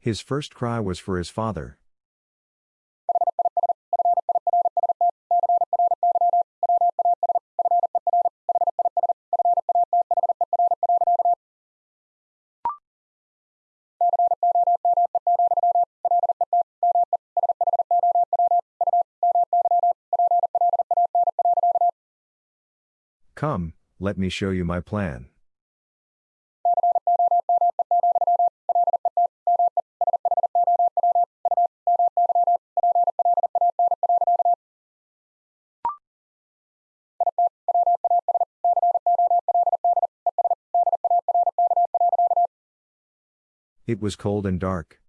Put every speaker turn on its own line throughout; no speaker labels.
His first cry was for his father. Come, let me show you my plan. It was cold and dark.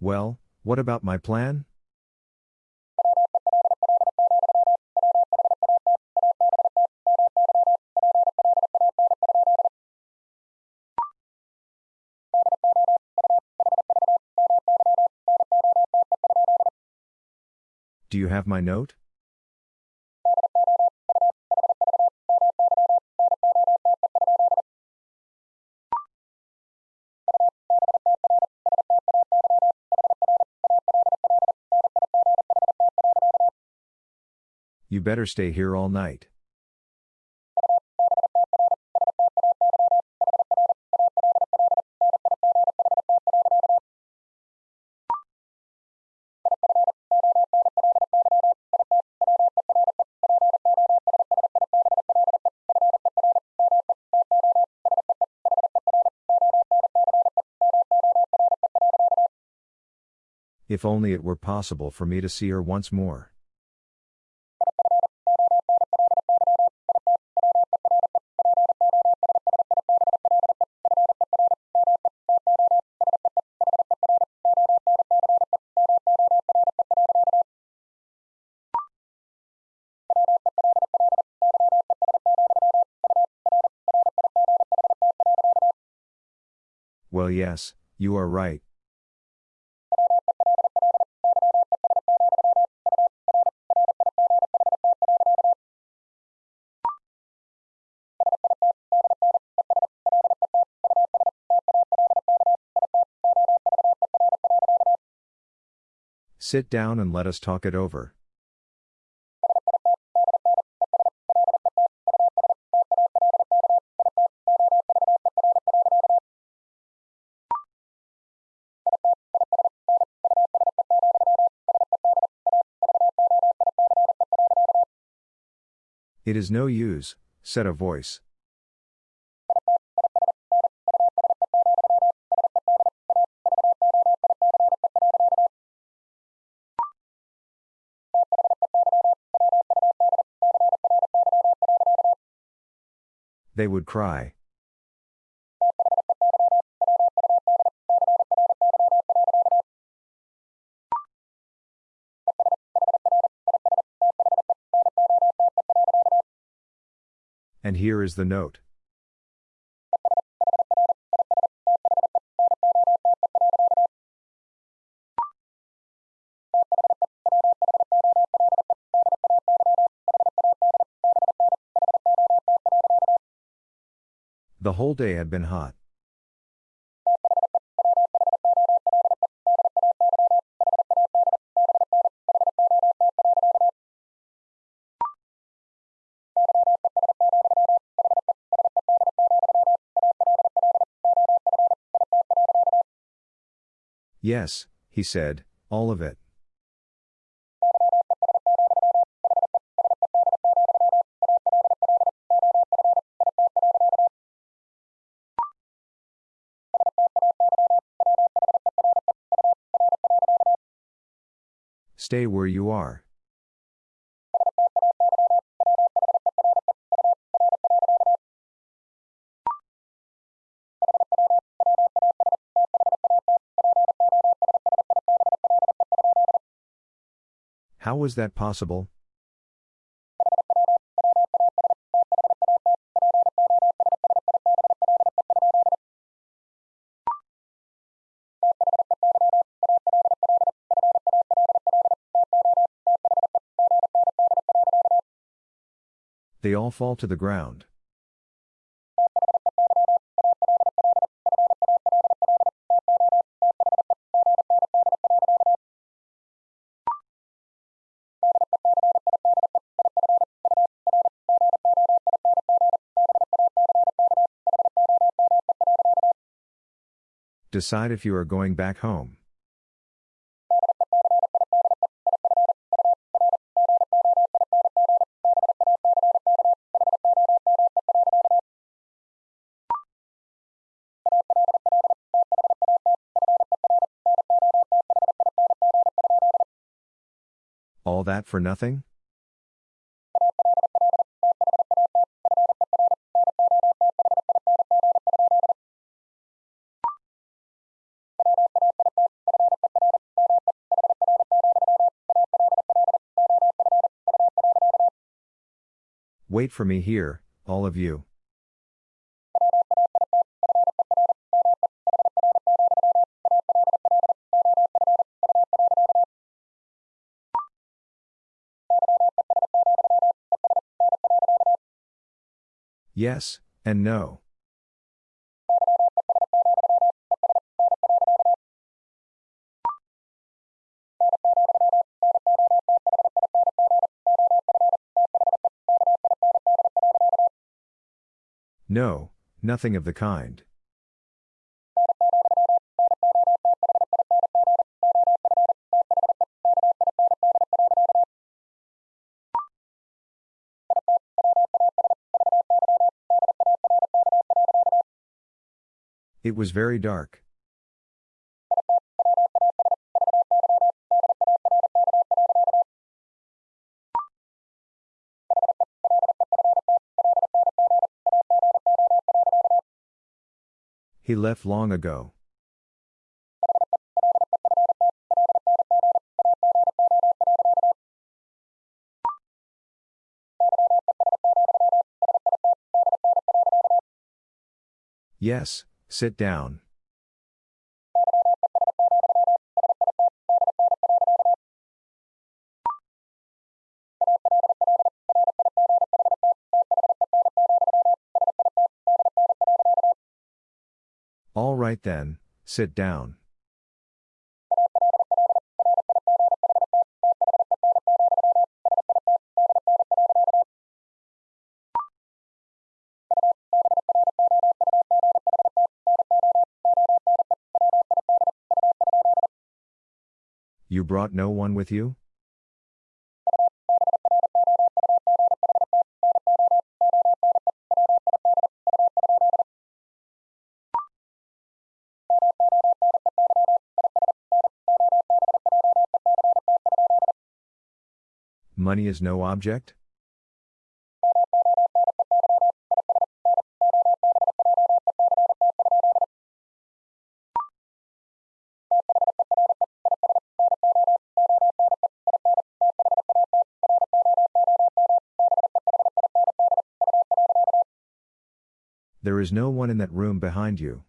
Well, what about my plan? Have my note? You better stay here all night. If only it were possible for me to see her once more. Well, yes, you are right. Sit down and let us talk it over. It is no use, said a voice. They would cry. And here is the note. The whole day had been hot. Yes, he said, all of it. Stay where you are. How was that possible? All fall to the ground. Decide if you are going back home. That for nothing? Wait for me here, all of you. Yes, and no. No, nothing of the kind. It was very dark. He left long ago. Yes, sit down. All right then, sit down. Brought no one with you? Money is no object? Is no one in that room behind you.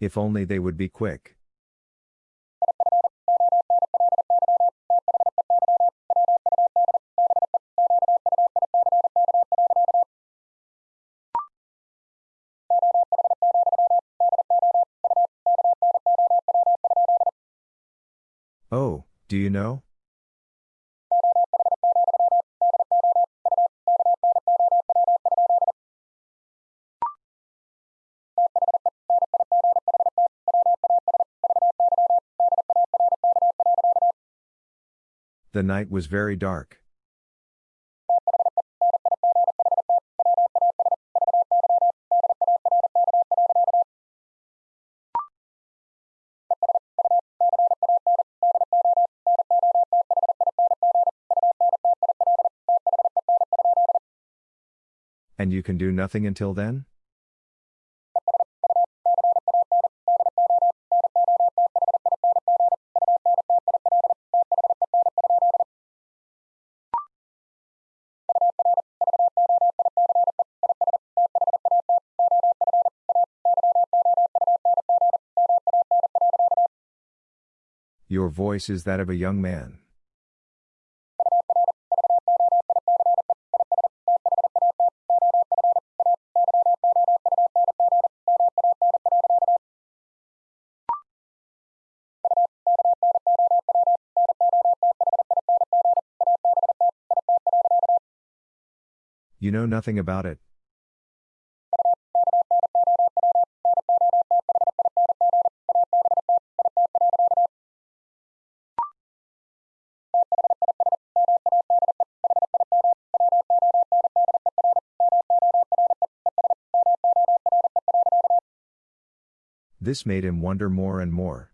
If only they would be quick. The night was very dark. And you can do nothing until then? Your voice is that of a young man. You know nothing about it? This made him wonder more and more.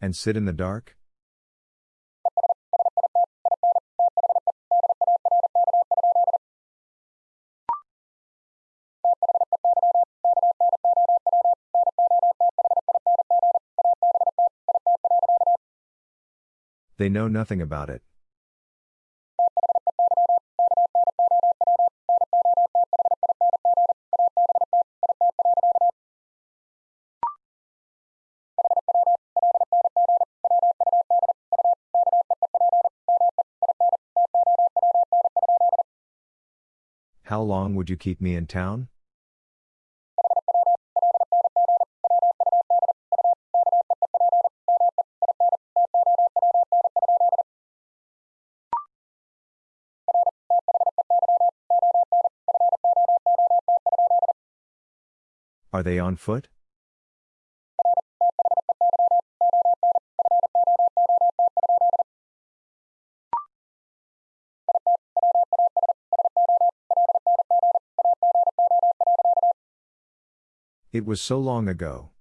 And sit in the dark? They know nothing about it. How long would you keep me in town? Are they on foot? It was so long ago.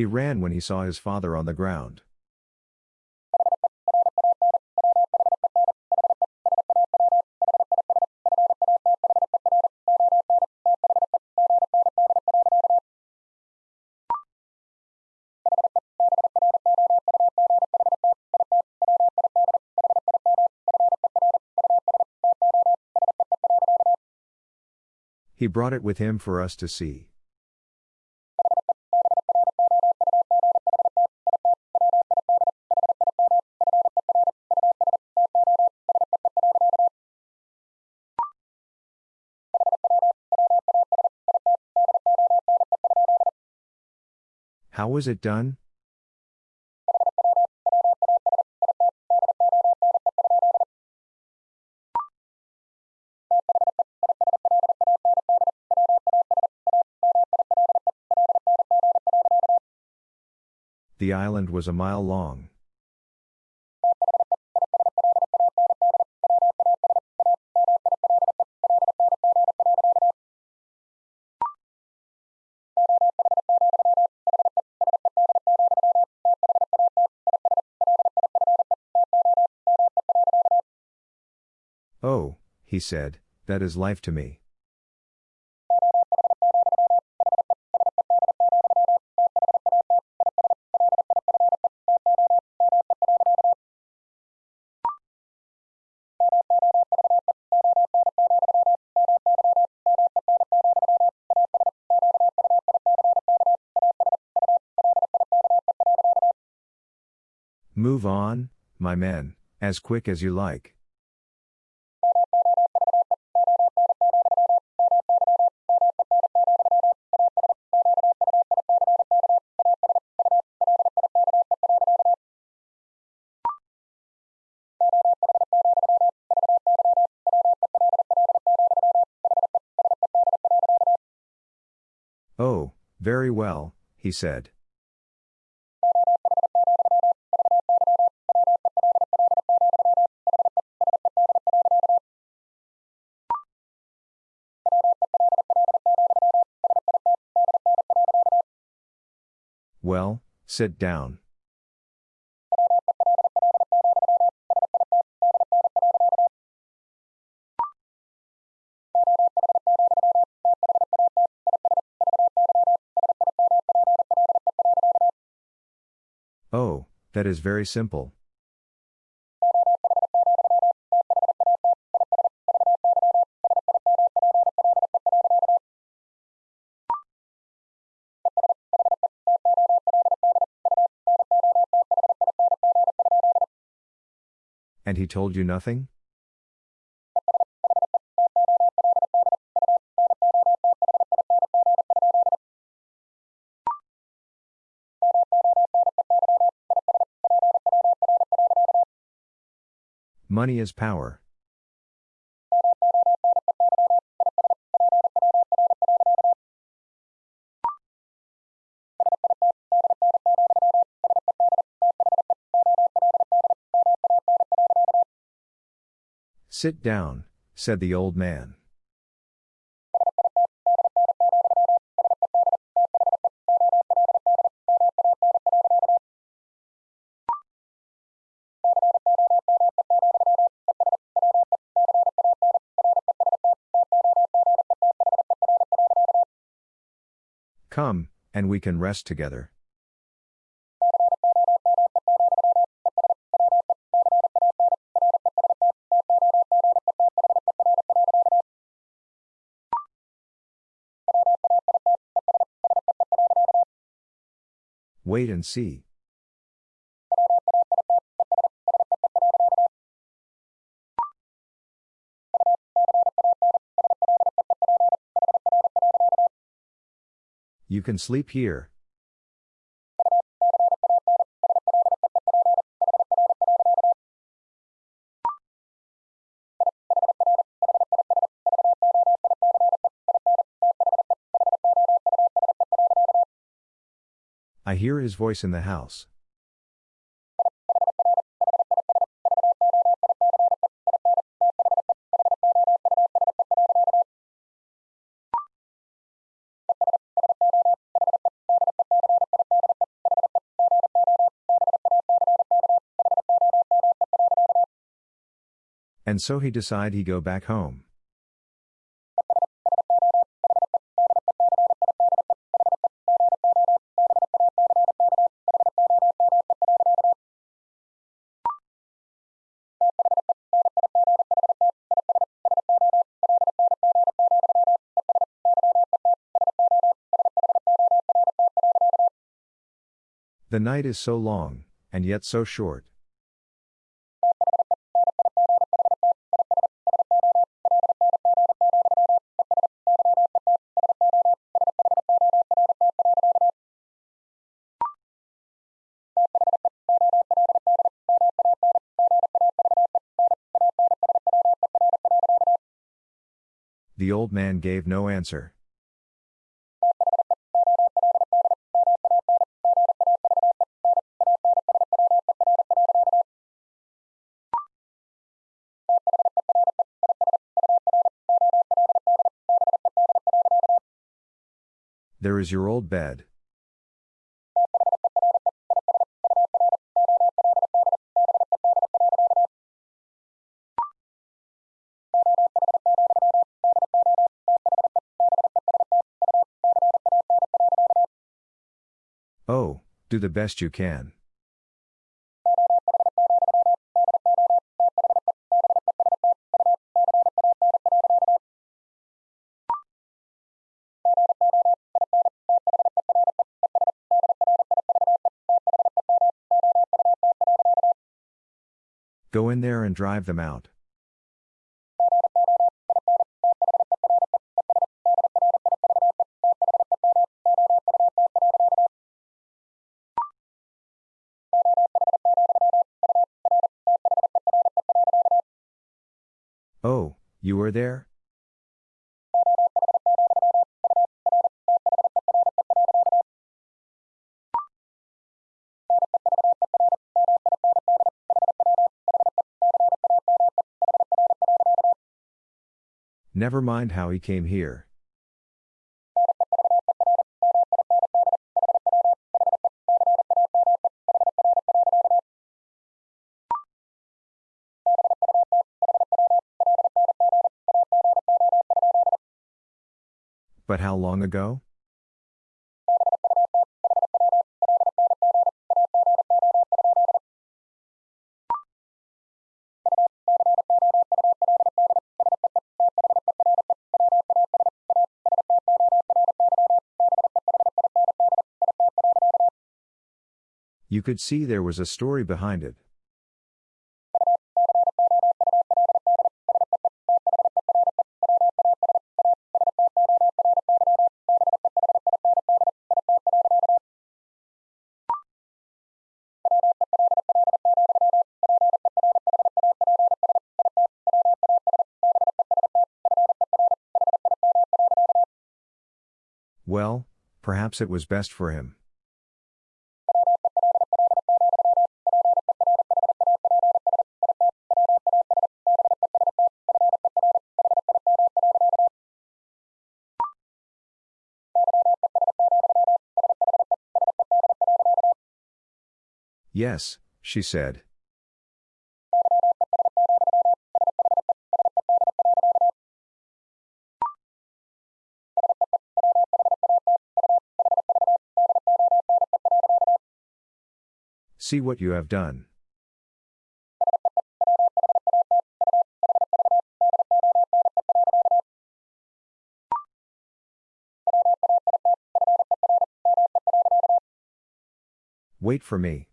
He ran when he saw his father on the ground. He brought it with him for us to see. How was it done? The island was a mile long. He said, that is life to me. Move on, my men, as quick as you like. he said. Well, sit down. That is very simple. And he told you nothing? Money is power. Sit down, said the old man. Come, and we can rest together. Wait and see. You can sleep here. I hear his voice in the house. And so he decide he go back home. The night is so long, and yet so short. Old man gave no answer. There is your old bed. Do the best you can. Go in there and drive them out. There? Never mind how he came here. But how long ago? You could see there was a story behind it. Perhaps it was best for him. Yes, she said. See what you have done. Wait for me.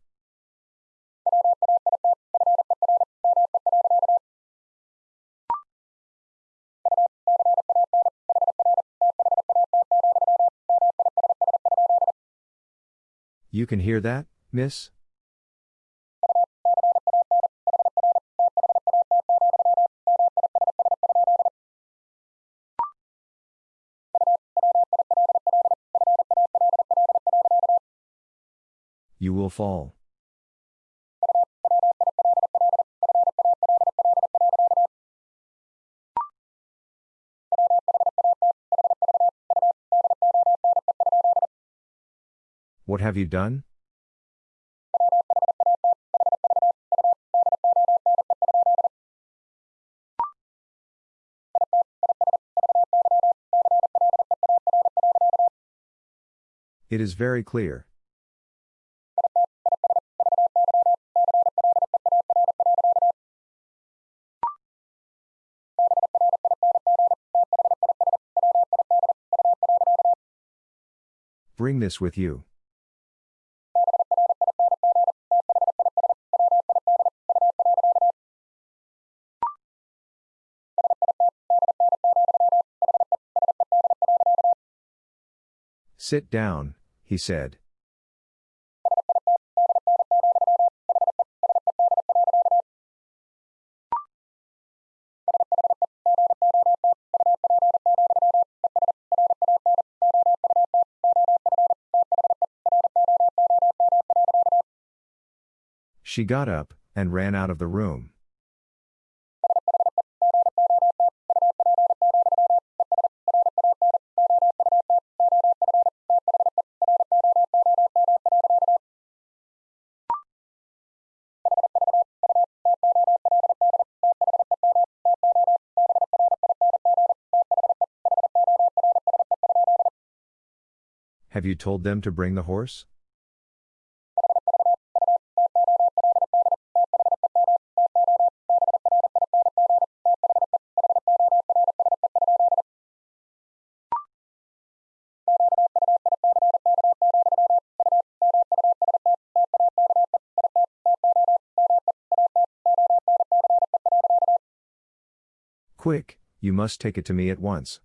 You can hear that, miss? Fall. What have you done? It is very clear. This with you. Sit down, he said. She got up and ran out of the room. Have you told them to bring the horse? Quick, you must take it to me at once.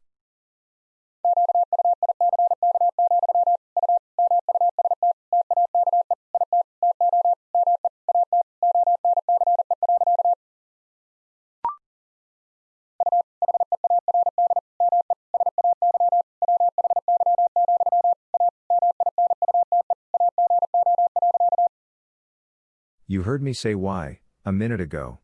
You heard me say why, a minute ago.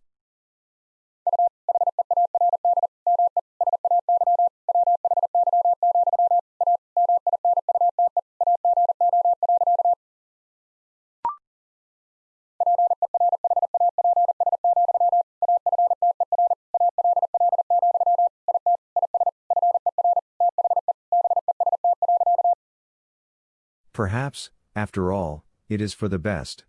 Perhaps, after all, it is for the best.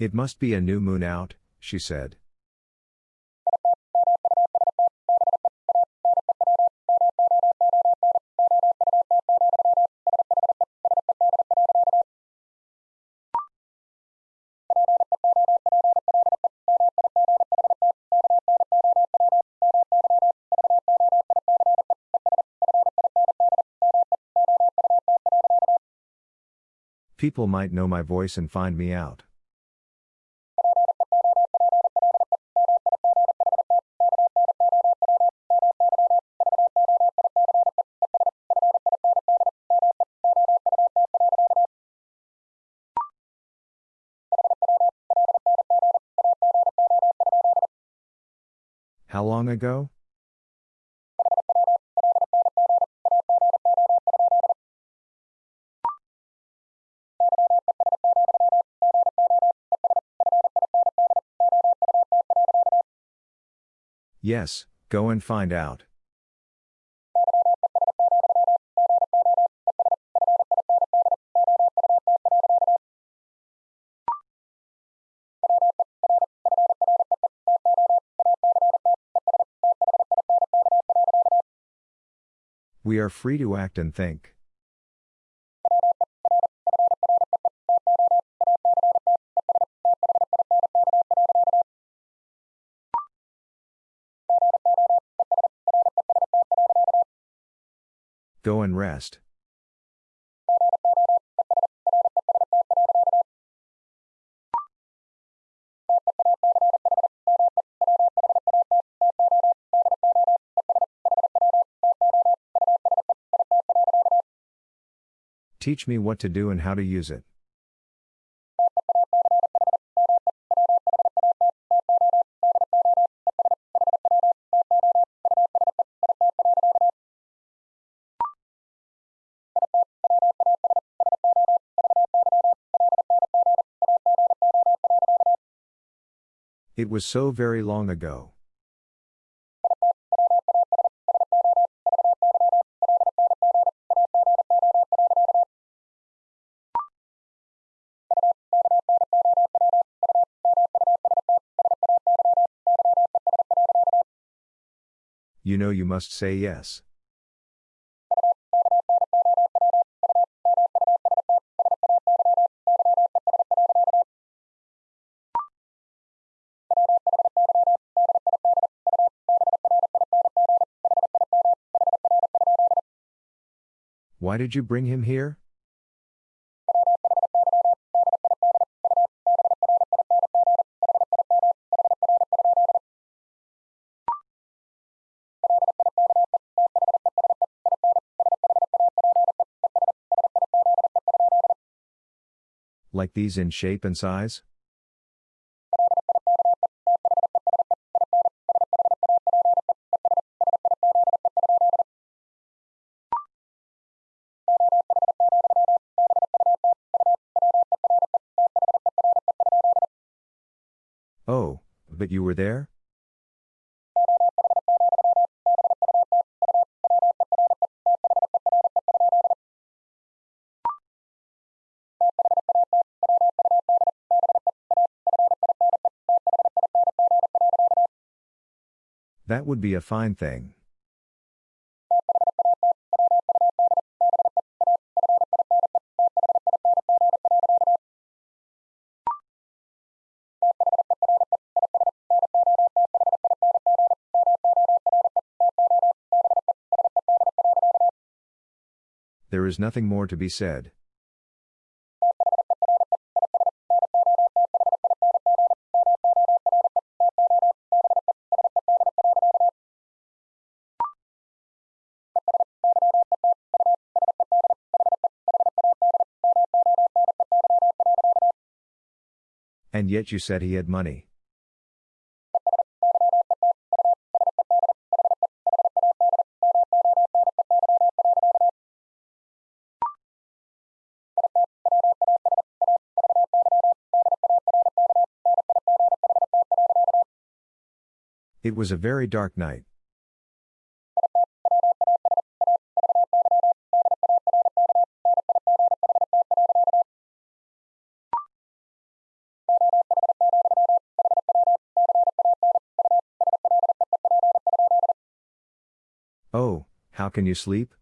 It must be a new moon out, she said. People might know my voice and find me out. How long ago? Yes, go and find out. We are free to act and think. Go and rest. Teach me what to do and how to use it. It was so very long ago. You know you must say yes. Why did you bring him here? Like these in shape and size? But you were there? That would be a fine thing. There is nothing more to be said. And yet you said he had money. It was a very dark night. Oh, how can you sleep?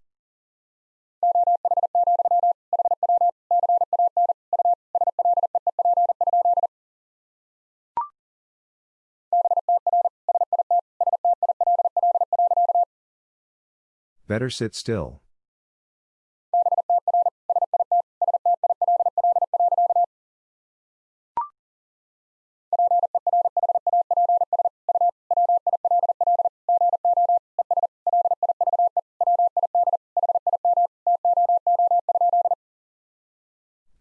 Better sit still.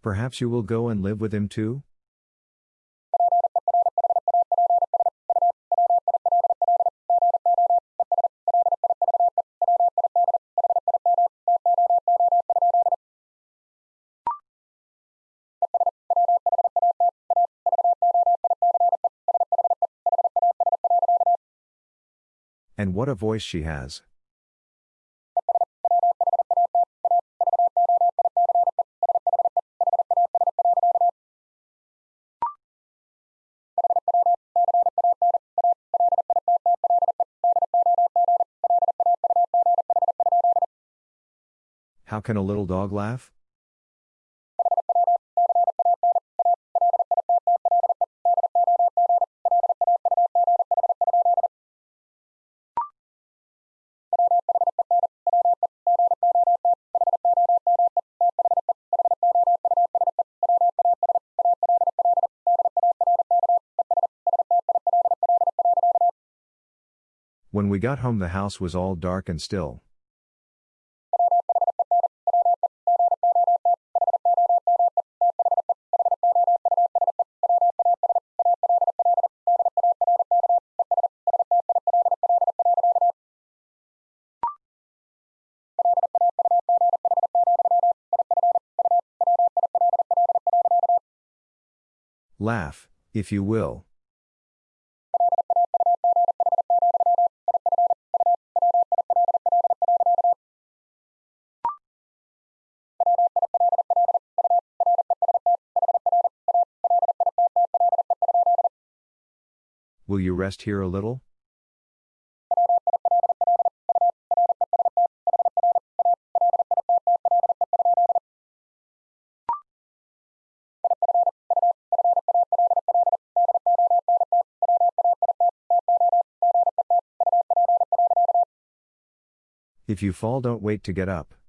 Perhaps you will go and live with him too? And what a voice she has. How can a little dog laugh? Got home, the house was all dark and still. Laugh, if you will. Will you rest here a little? If you fall, don't wait to get up.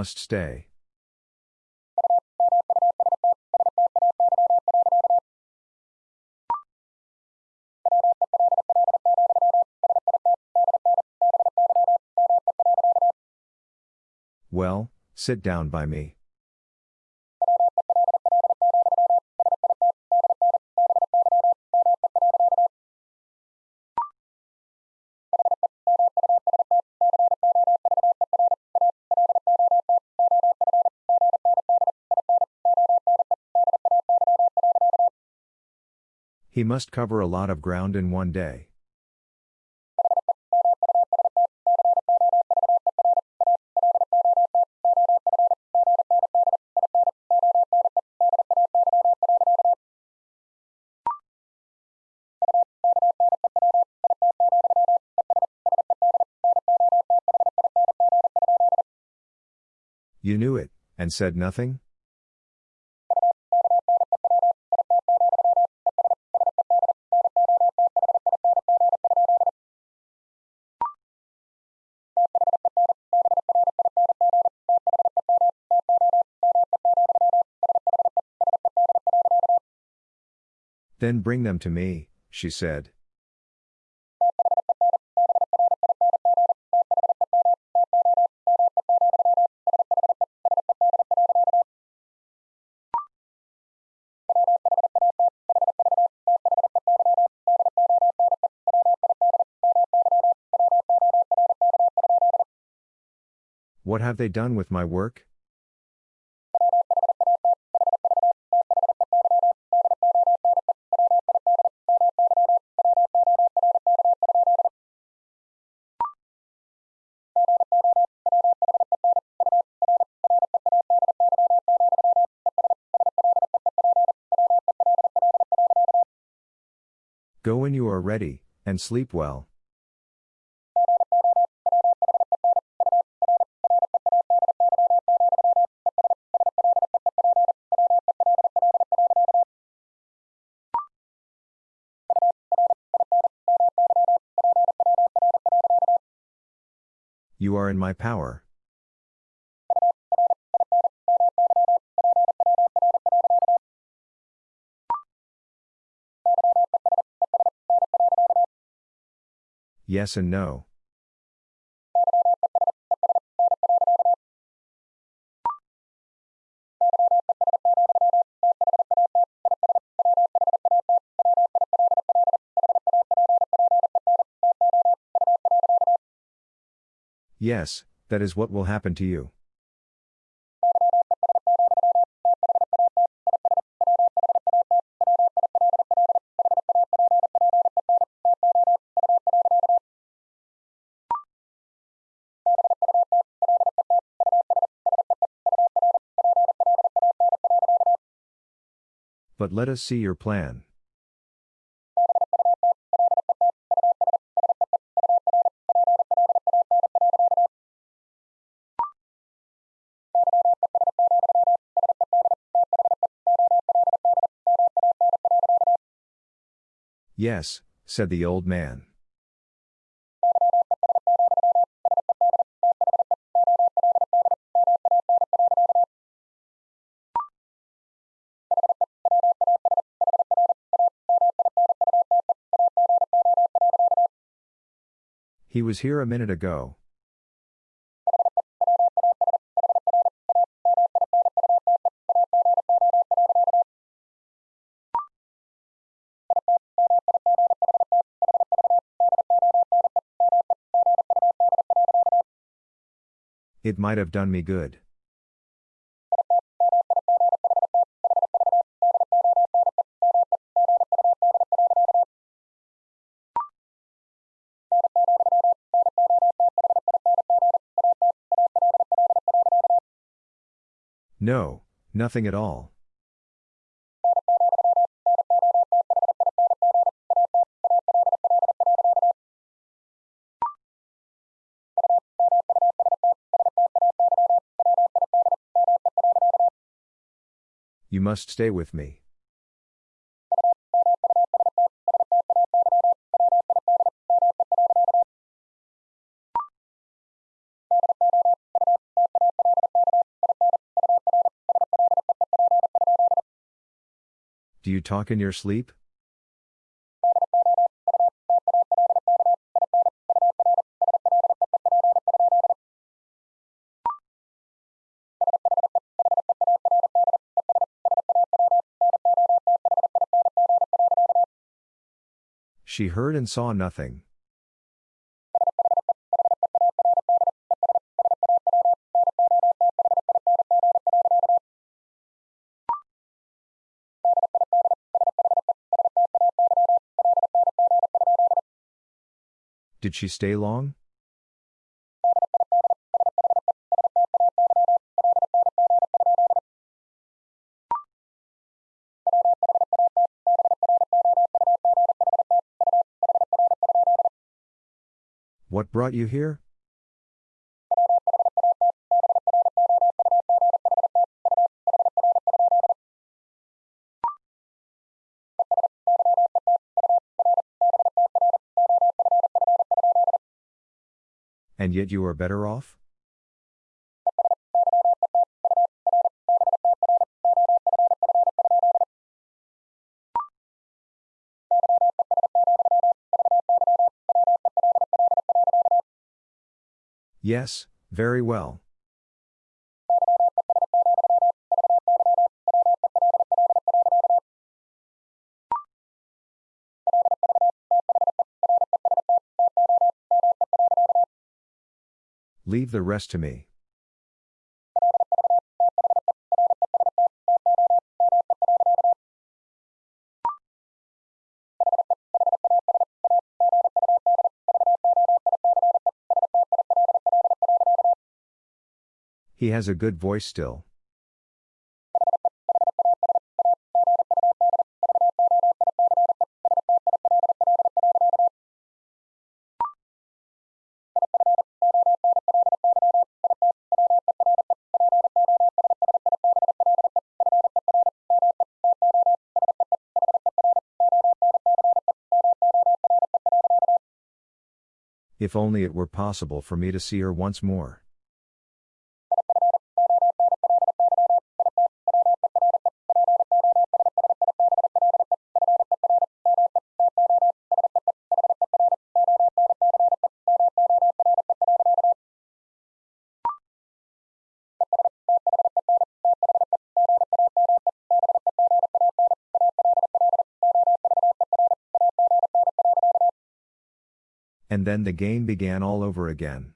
Must stay. Well, sit down by me. He must cover a lot of ground in one day. You knew it, and said nothing? Then bring them to me, she said. What have they done with my work? And sleep well. You are in my power. Yes and no. Yes, that is what will happen to you. But let us see your plan. Yes, said the old man. He was here a minute ago. It might have done me good. No, nothing at all. You must stay with me. You talk in your sleep? She heard and saw nothing. Did she stay long? What brought you here? And yet you are better off? Yes, very well. Leave the rest to me. He has a good voice still. If only it were possible for me to see her once more. And then the game began all over again.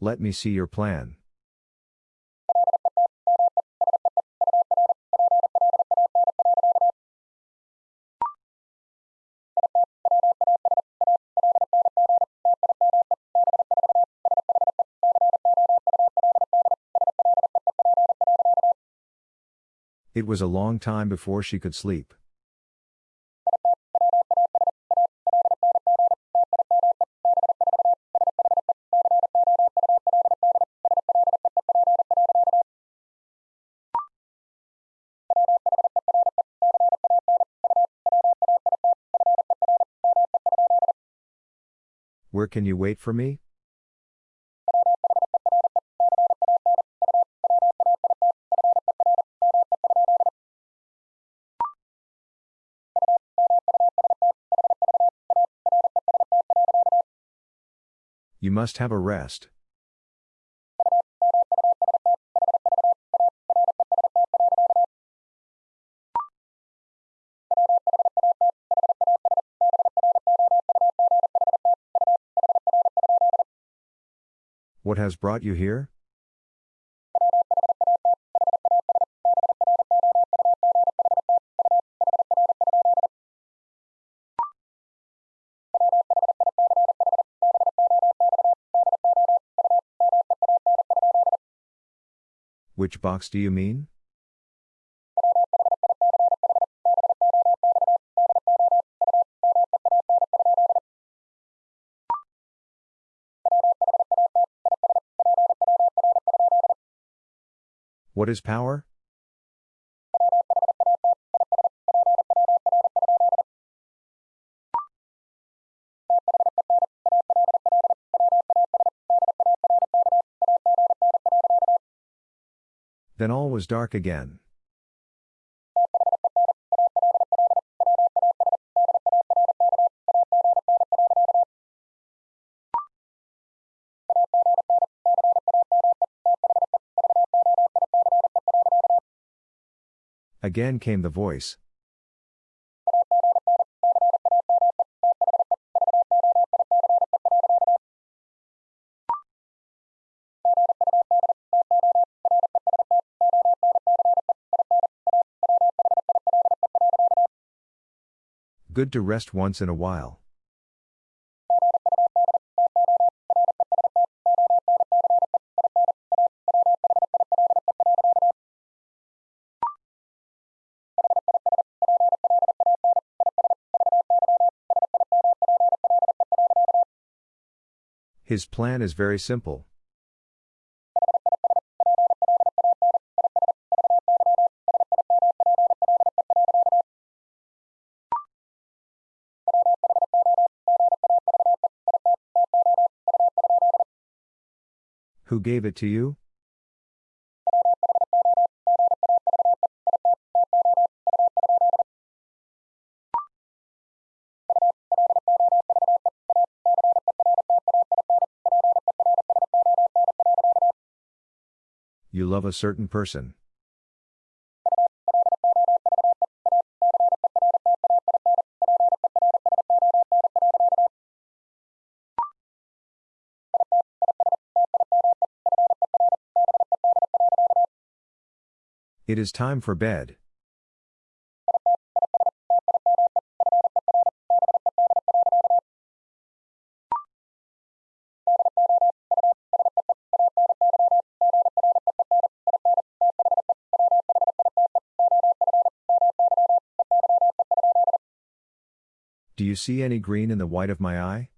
Let me see your plan. It was a long time before she could sleep. Where can you wait for me? Must have a rest. What has brought you here? Which box do you mean? What is power? Then all was dark again. Again came the voice. Good to rest once in a while. His plan is very simple. Who gave it to you? You love a certain person. It is time for bed. Do you see any green in the white of my eye?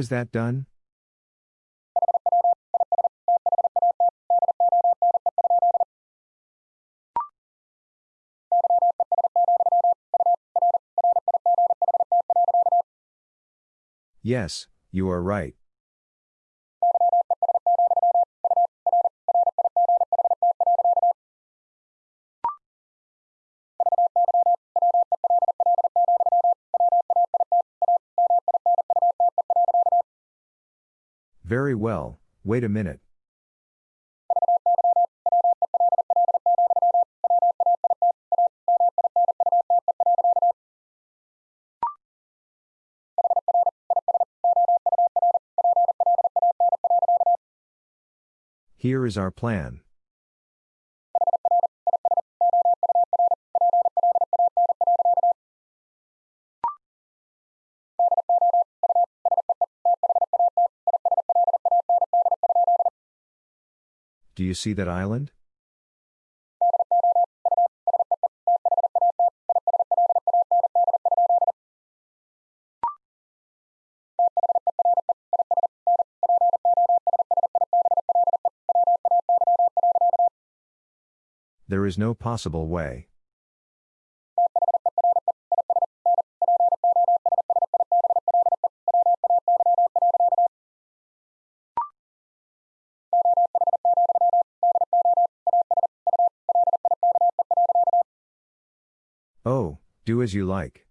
Is that done? Yes, you are right. Wait a minute. Here is our plan. Do you see that island? There is no possible way. Do as you like.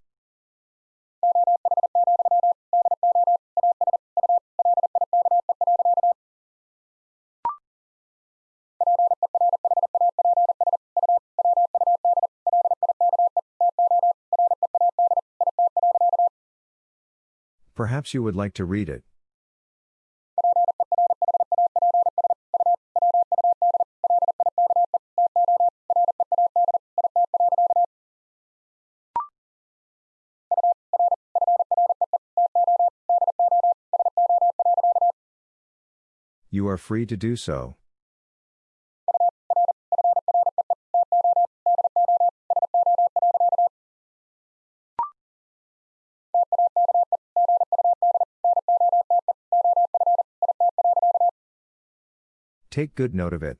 Perhaps you would like to read it. Free to do so. Take good note of it.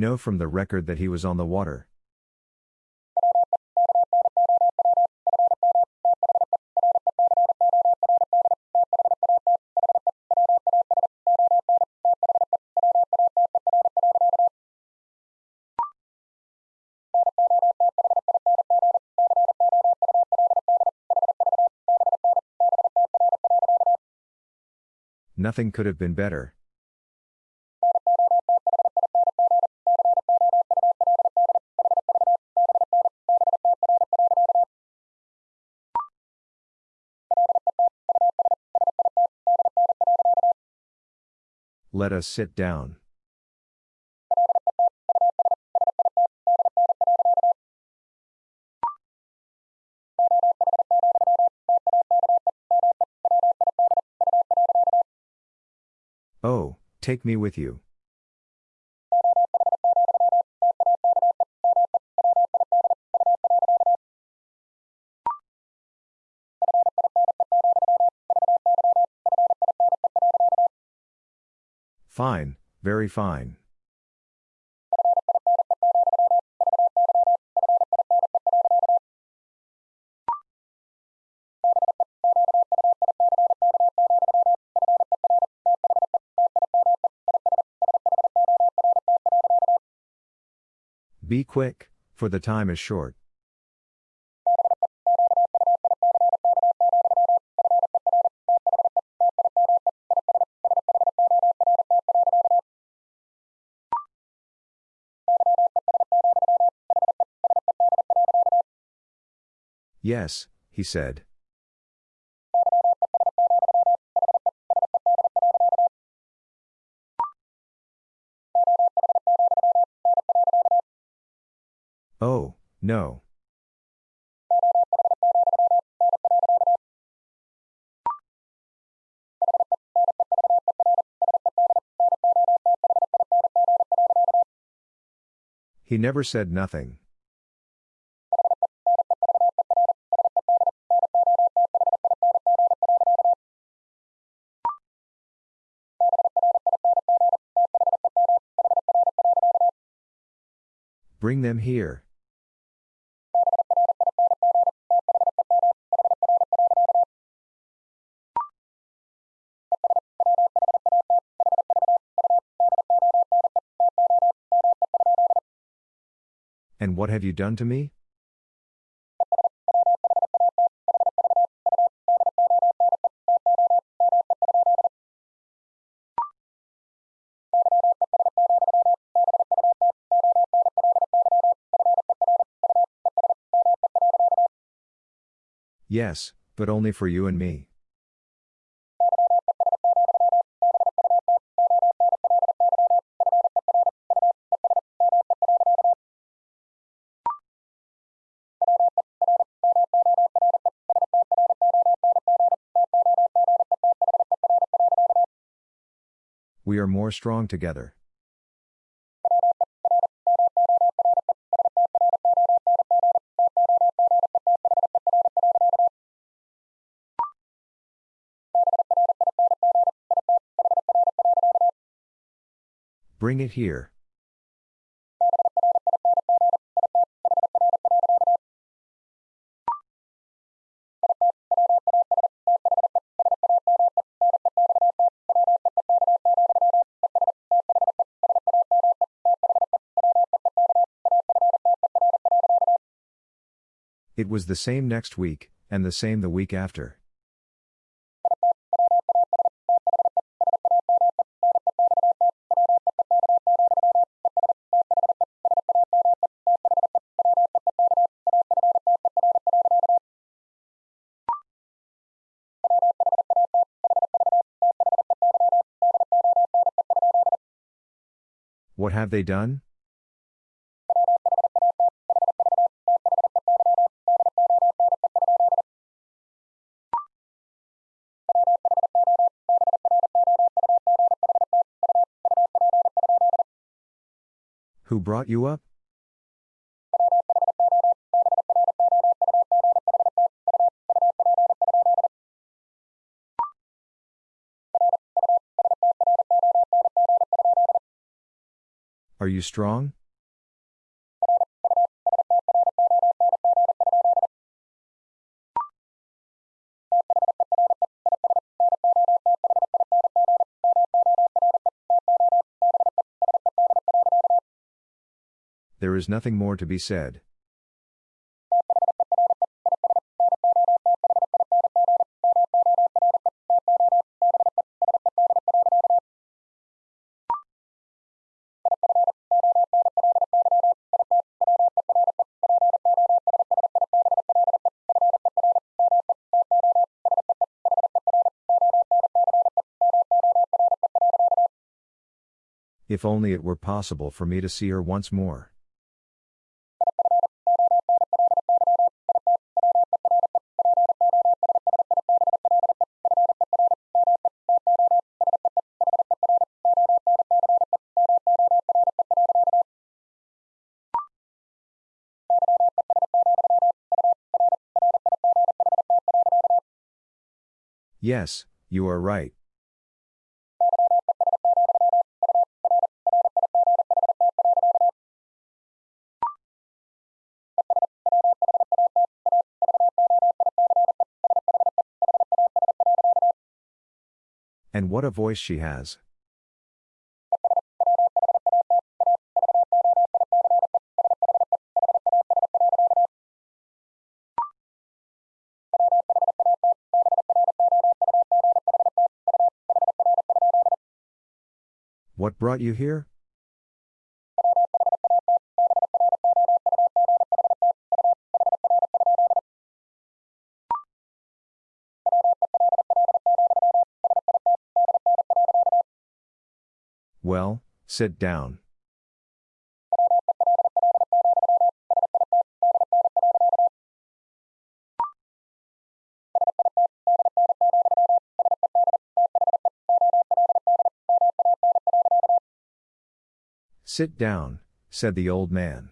Know from the record that he was on the water. Nothing could have been better. Let us sit down. Oh, take me with you. Fine, very fine. Be quick, for the time is short. Yes, he said. Oh, no. He never said nothing. Bring them here. And what have you done to me? Yes, but only for you and me. We are more strong together. Bring it here. It was the same next week, and the same the week after. Have they done? Who brought you up? You strong? There is nothing more to be said. If only it were possible for me to see her once more. Yes, you are right. What a voice she has. What brought you here? Sit down. Sit down, said the old man.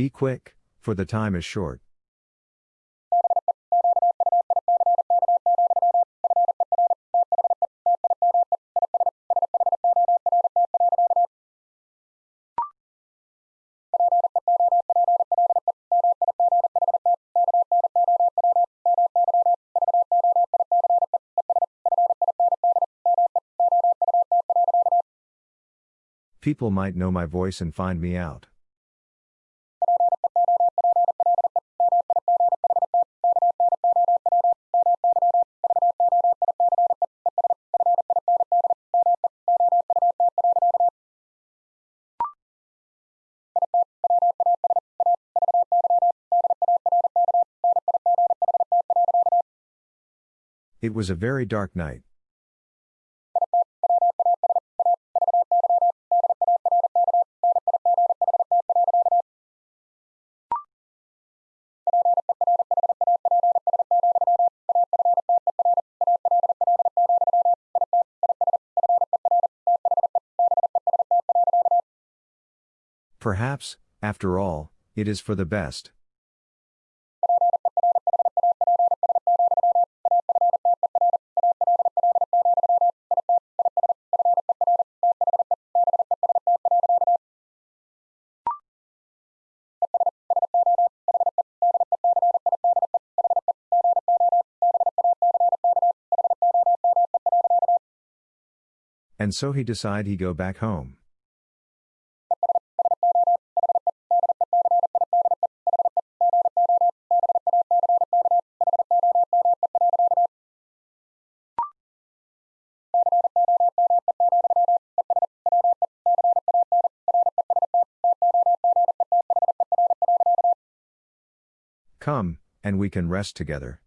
Be quick, for the time is short. People might know my voice and find me out. It was a very dark night. Perhaps, after all, it is for the best. And so he decide he go back home. Come, and we can rest together.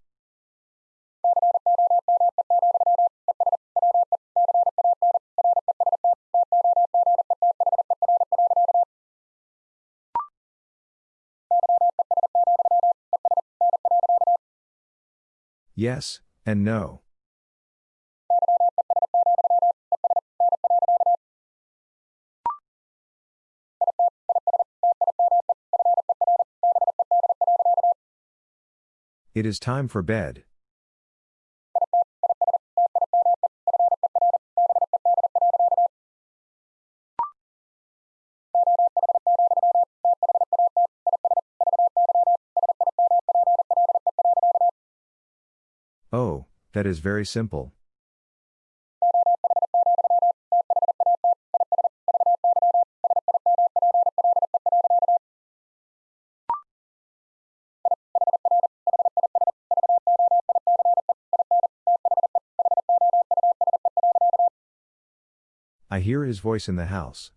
Yes, and no. It is time for bed. That is very simple. I hear his voice in the house.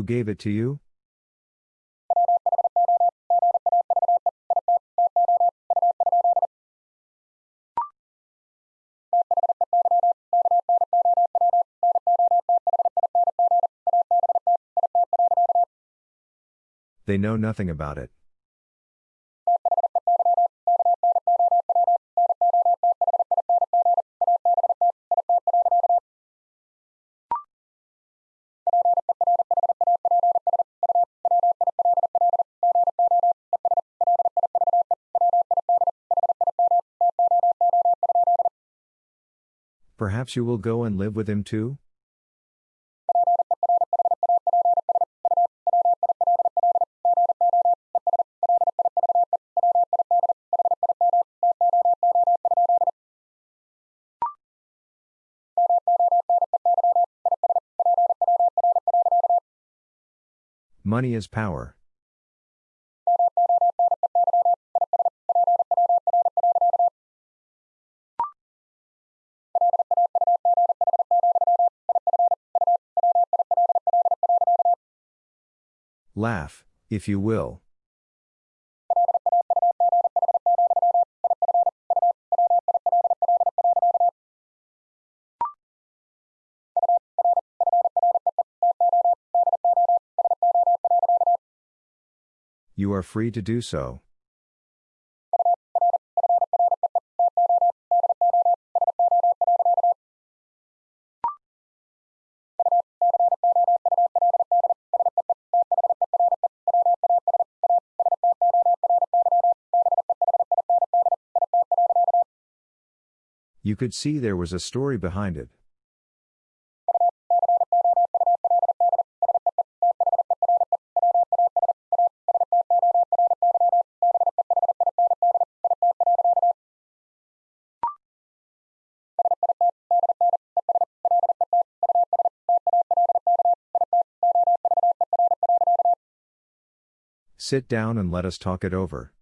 Who gave it to you? They know nothing about it. Perhaps you will go and live with him too? Money is power. Laugh, if you will. You are free to do so. You could see there was a story behind it. Sit down and let us talk it over.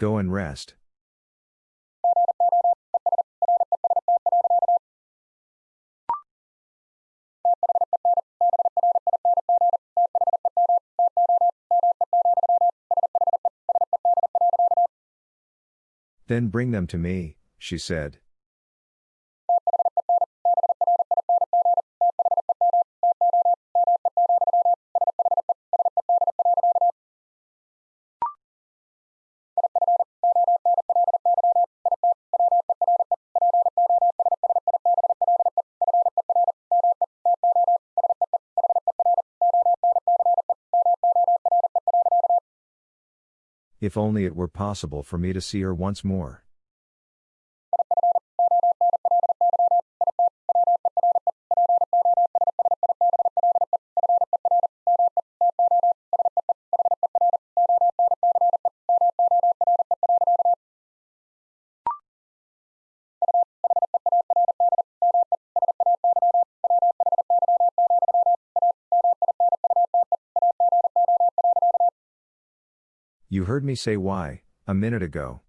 Go and rest. Then bring them to me, she said. If only it were possible for me to see her once more. Heard me say why, a minute ago.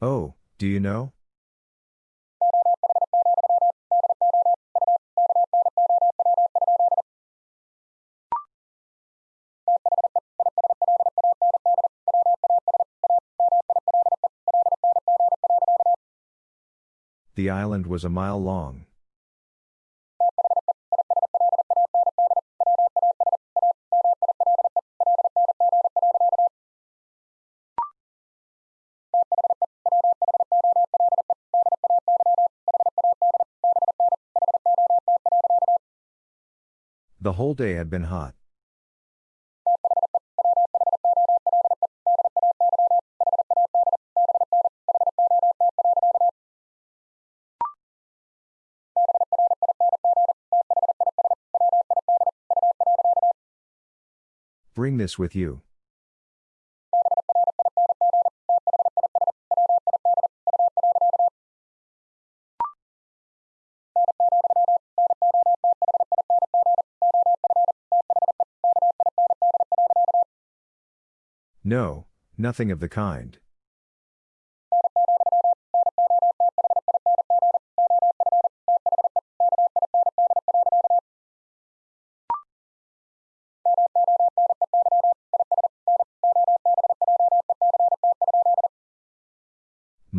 Oh, do you know? The island was a mile long. The whole day had been hot. This with you. No, nothing of the kind.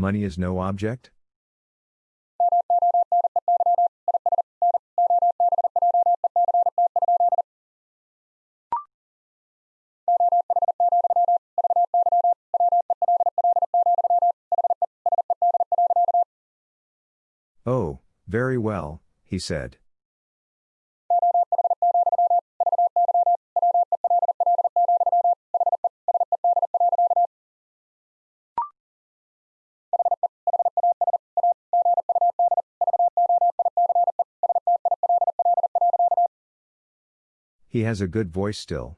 money is no object? Oh, very well, he said. He has a good voice still.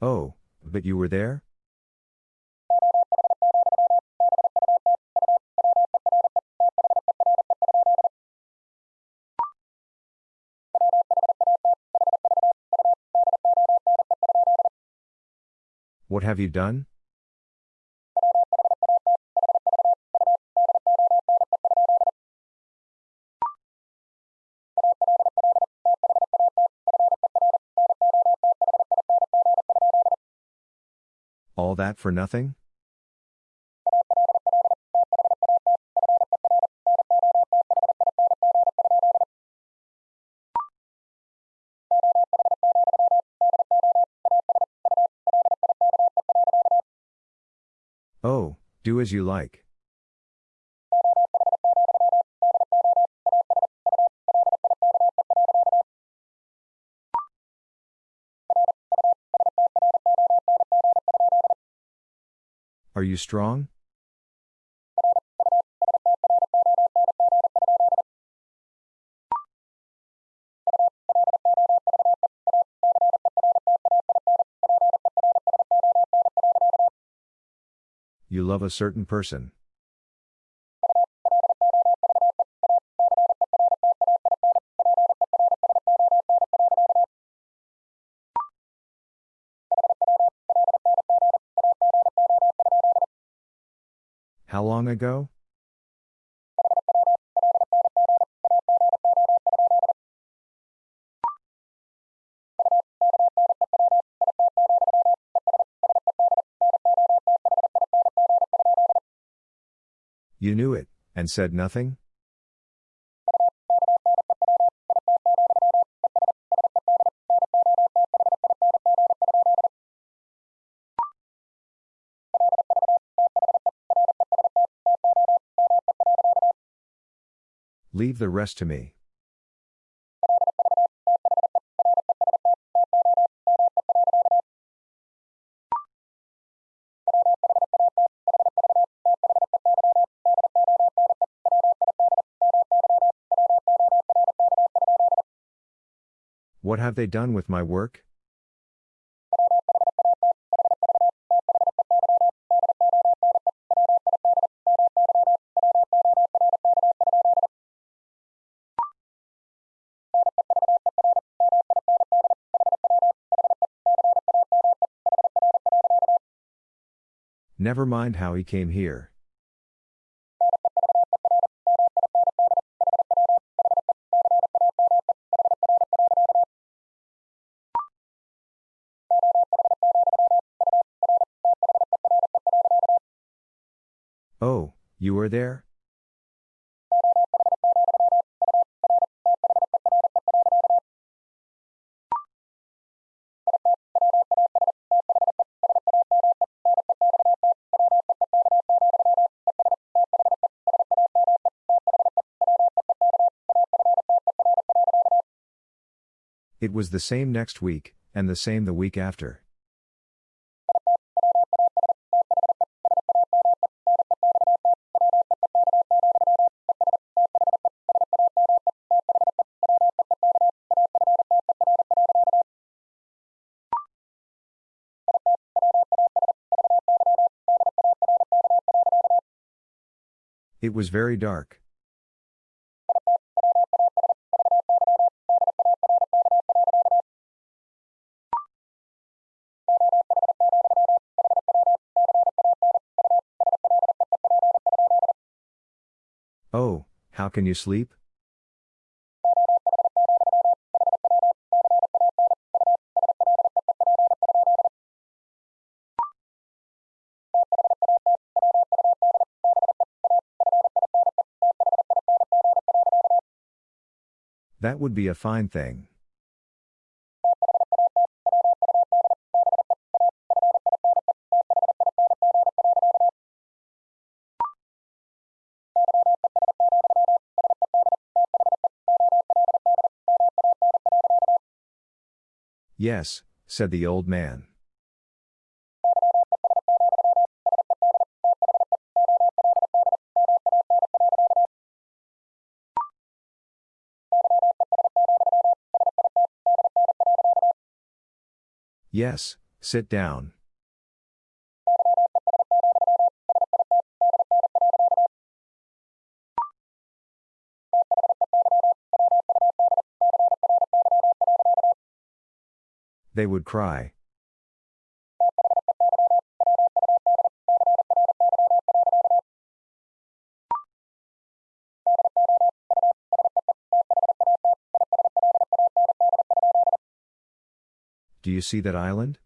Oh, but you were there? What have you done? All that for nothing? As you like. Are you strong? You love a certain person. How long ago? You knew it, and said nothing? Leave the rest to me. What have they done with my work? Never mind how he came here. Were there? It was the same next week, and the same the week after. It was very dark. Oh, how can you sleep? Would be a fine thing. Yes, said the old man. Yes, sit down. They would cry. Do you see that island?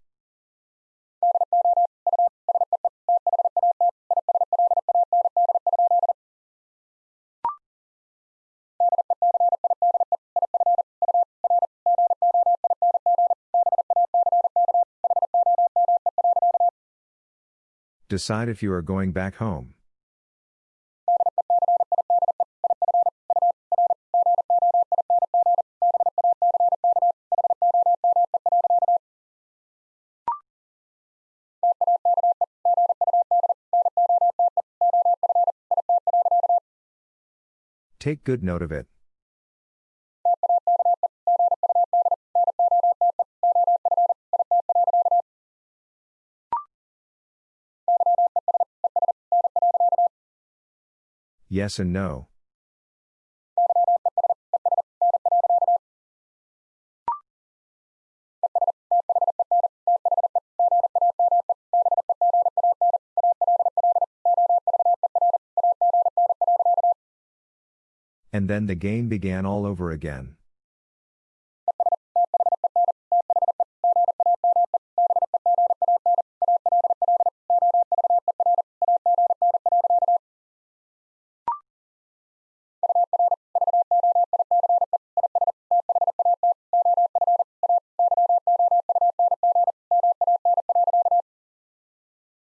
Decide if you are going back home. Take good note of it. Yes and no. And then the game began all over again.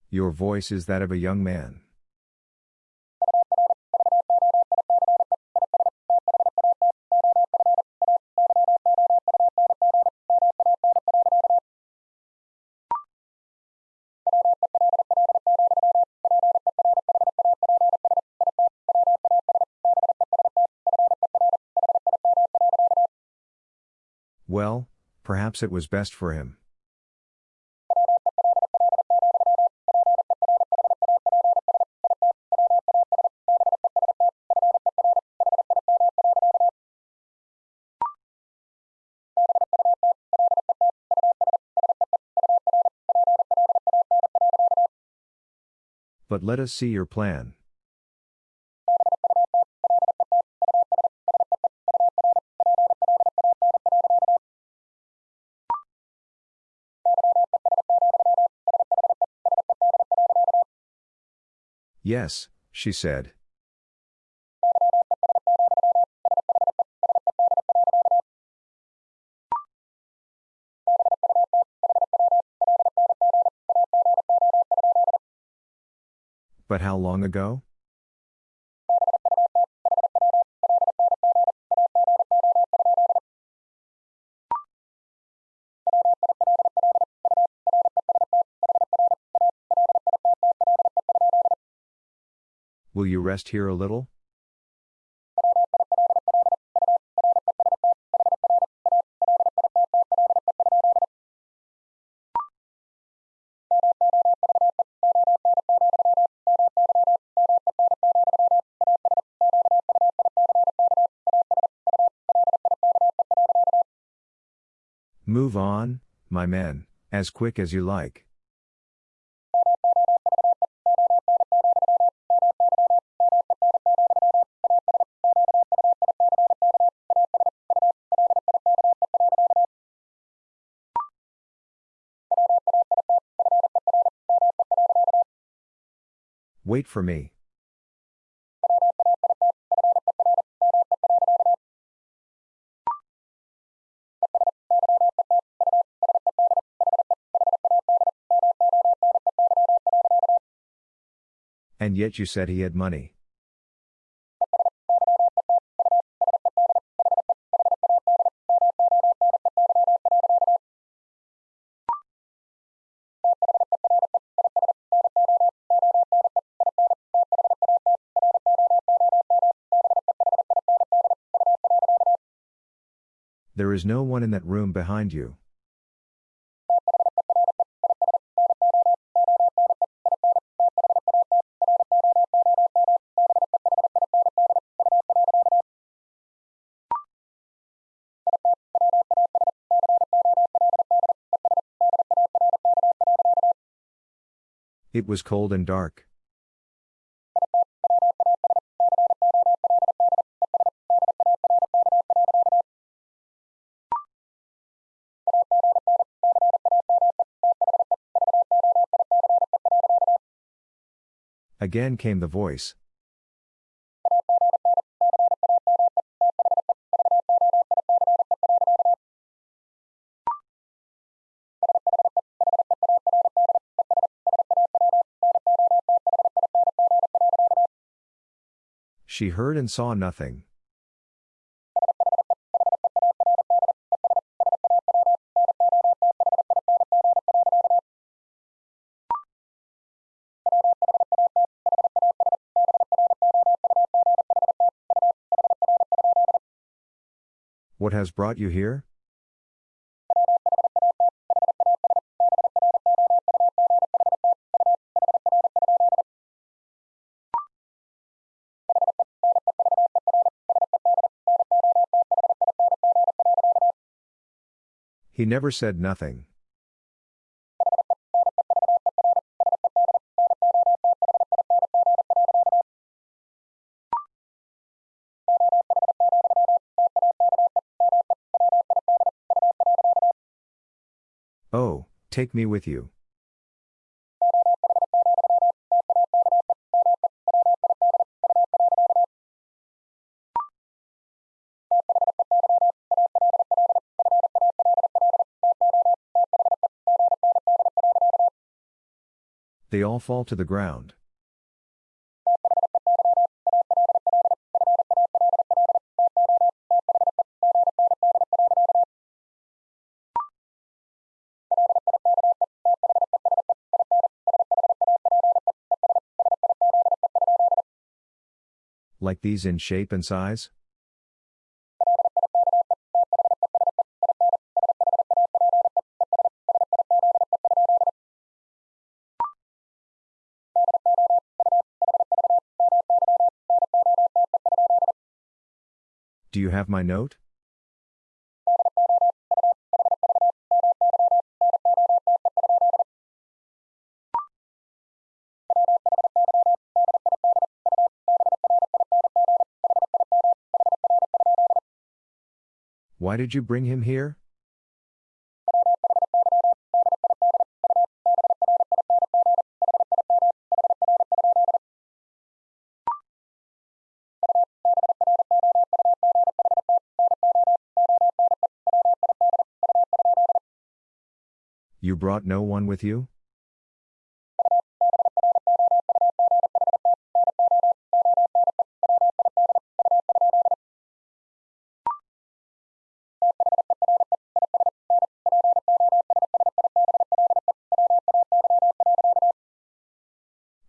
Your voice is that of a young man. Perhaps it was best for him. But let us see your plan. Yes, she said. But how long ago? Will you rest here a little? Move on, my men, as quick as you like. Wait for me. And yet you said he had money. There is no one in that room behind you. It was cold and dark. Again came the voice. She heard and saw nothing. What has brought you here? He never said nothing. Oh, take me with you. They all fall to the ground. Like these in shape and size? Do you have my note? Why did you bring him here? You brought no one with you?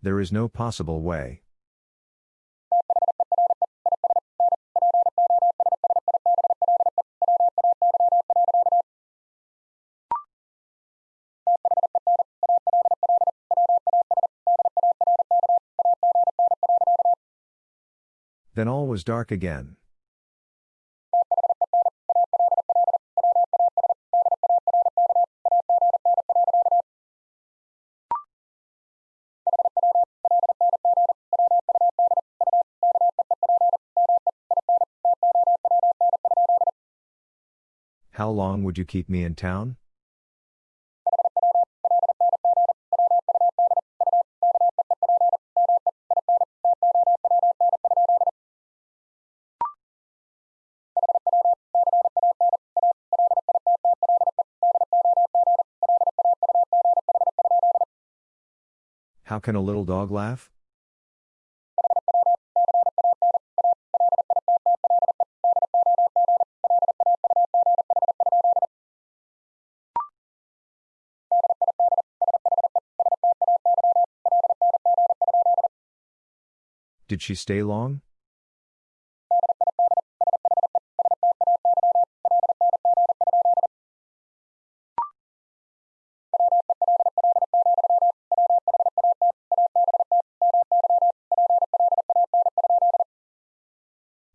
There is no possible way. Then all was dark again. Long would you keep me in town? How can a little dog laugh? Did she stay long?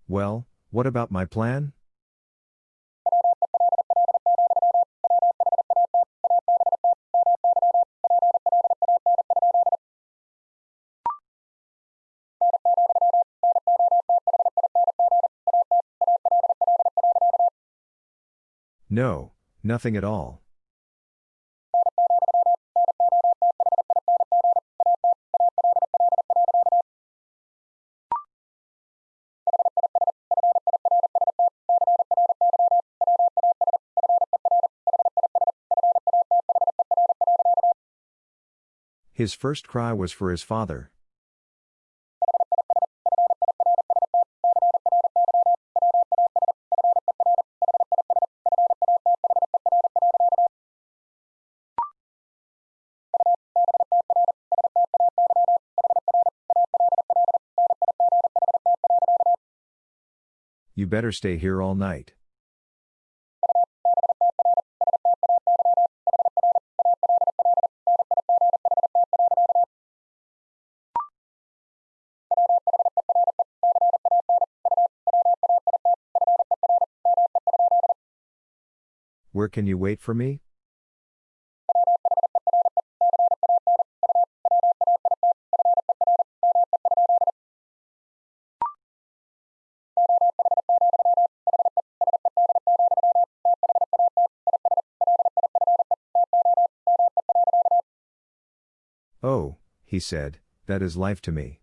Well, what about my plan? No, nothing at all. His first cry was for his father. You better stay here all night. Where can you wait for me? Oh, he said, that is life to me.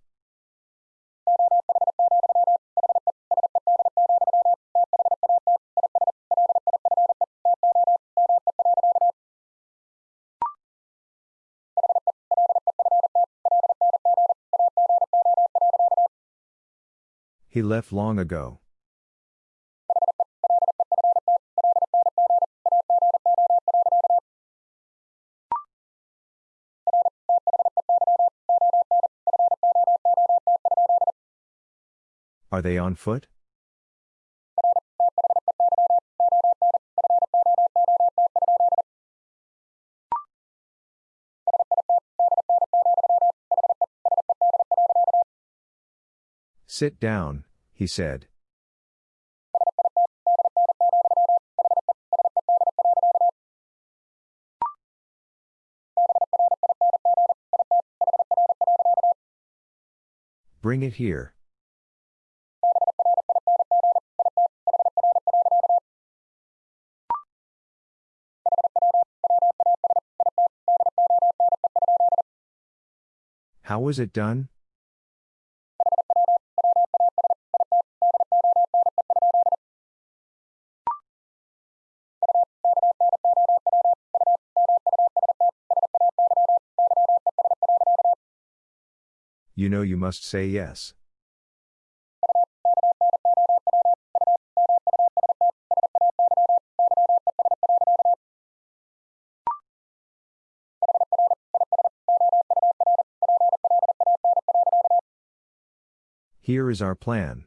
He left long ago. Are they on foot? Sit down, he said. Bring it here. How was it done? You know you must say yes. Here is our plan.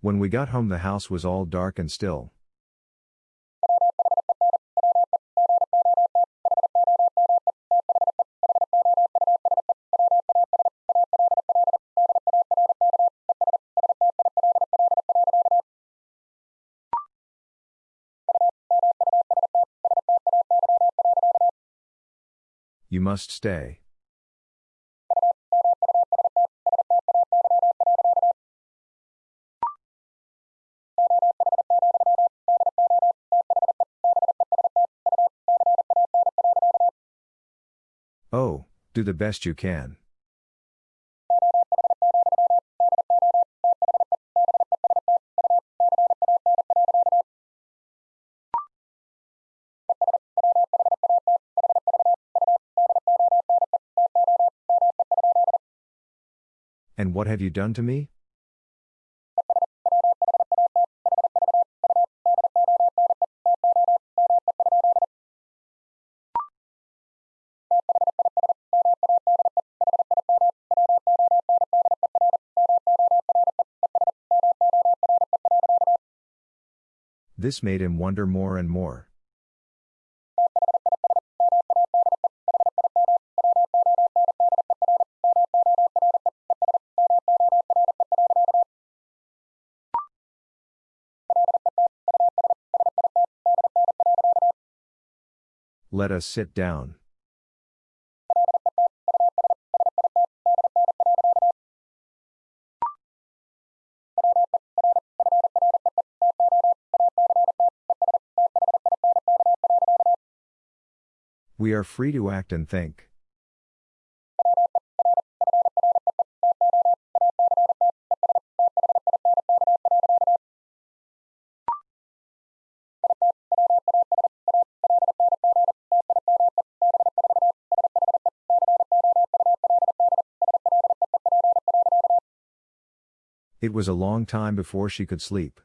When we got home, the house was all dark and still. Must stay. Oh, do the best you can. And what have you done to me? This made him wonder more and more. Let us sit down. We are free to act and think. It was a long time before she could sleep.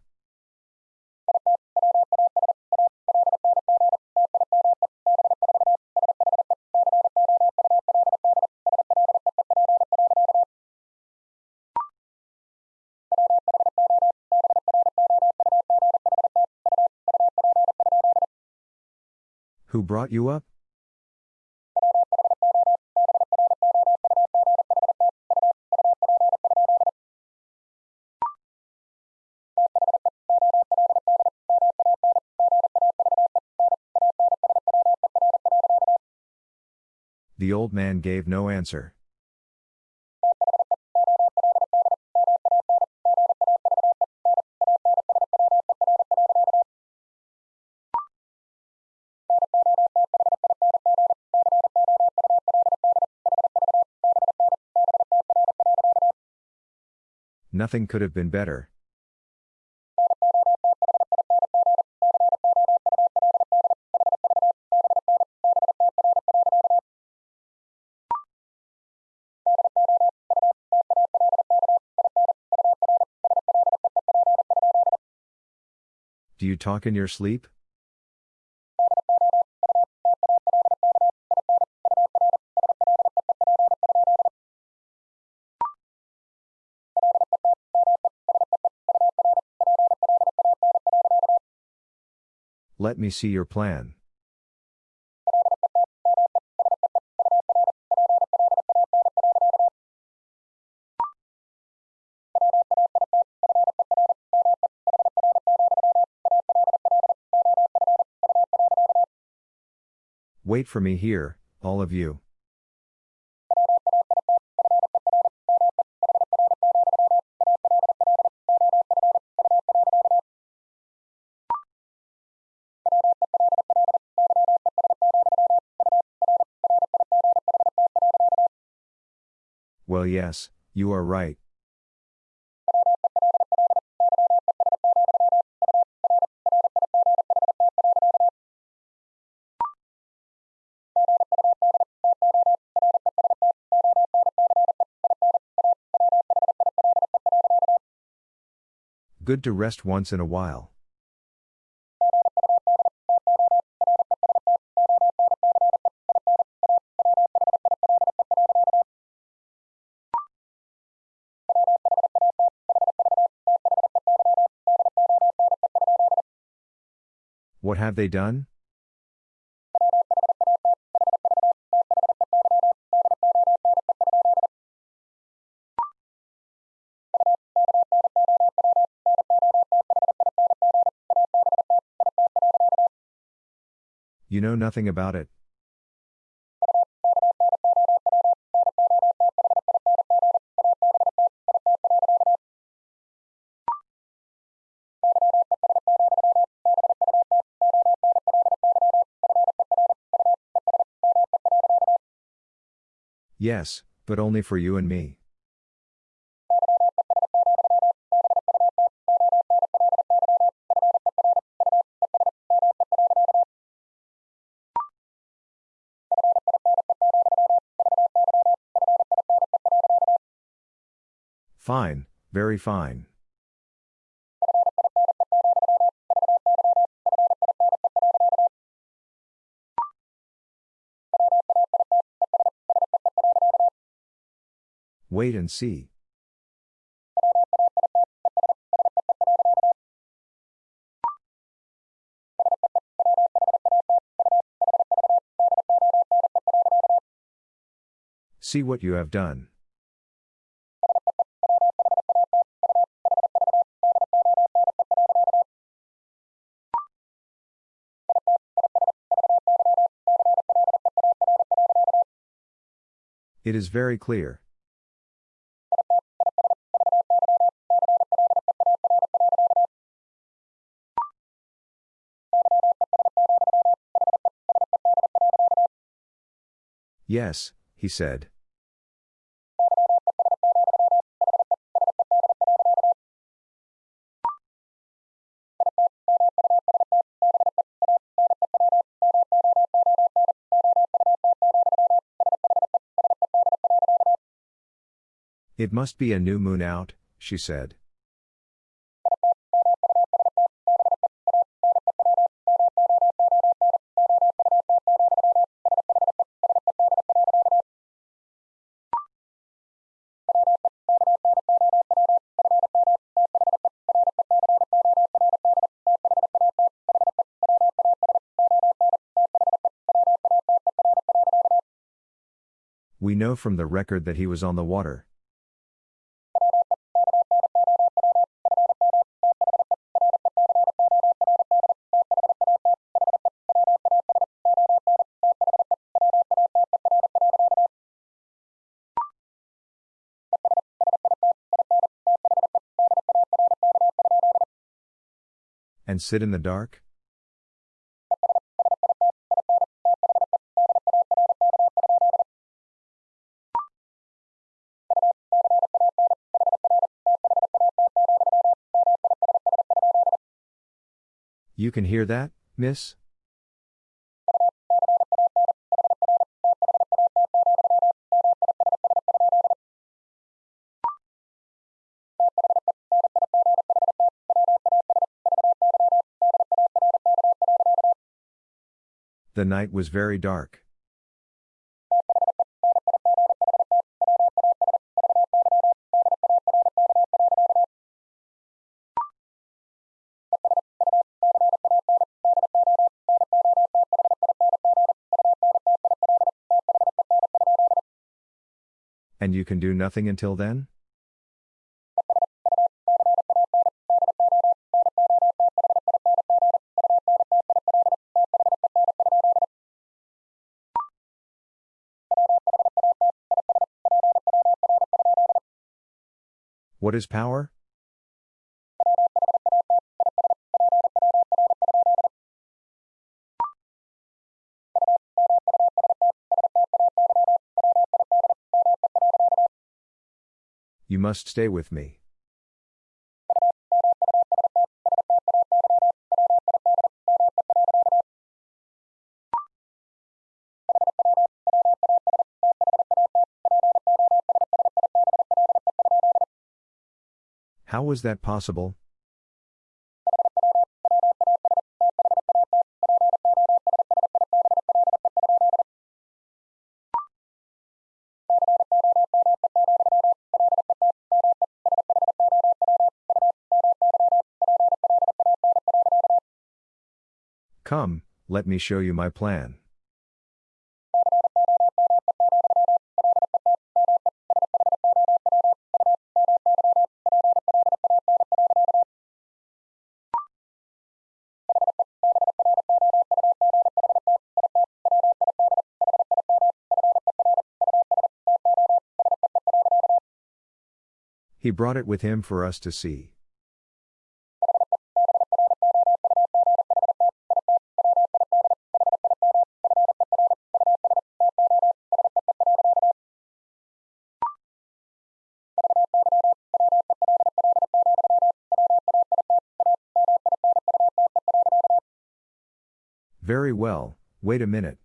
Who brought you up? The old man gave no answer. Nothing could have been better. Do you talk in your sleep? Let me see your plan. Wait for me here, all of you. Well, yes, you are right. Good to rest once in a while. What have they done? You know nothing about it. Yes, but only for you and me. Fine, very fine. Wait and see. See what you have done. It is very clear. Yes, he said. It must be a new moon out, she said. We know from the record that he was on the water. And sit in the dark? You can hear that, miss? The night was very dark. And you can do nothing until then? What is power? You must stay with me. Was that possible? Come, let me show you my plan. He brought it with him for us to see. Very well, wait a minute.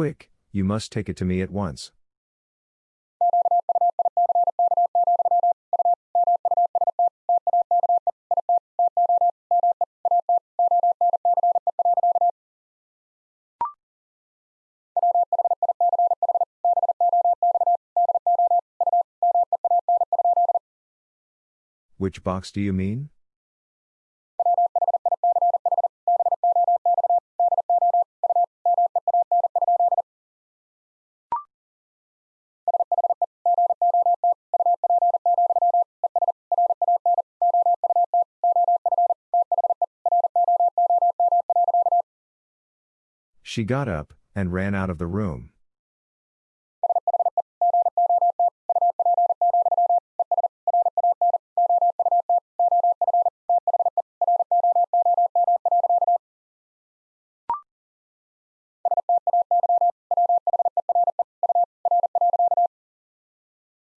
Quick, you must take it to me at once. Which box do you mean? She got up and ran out of the room.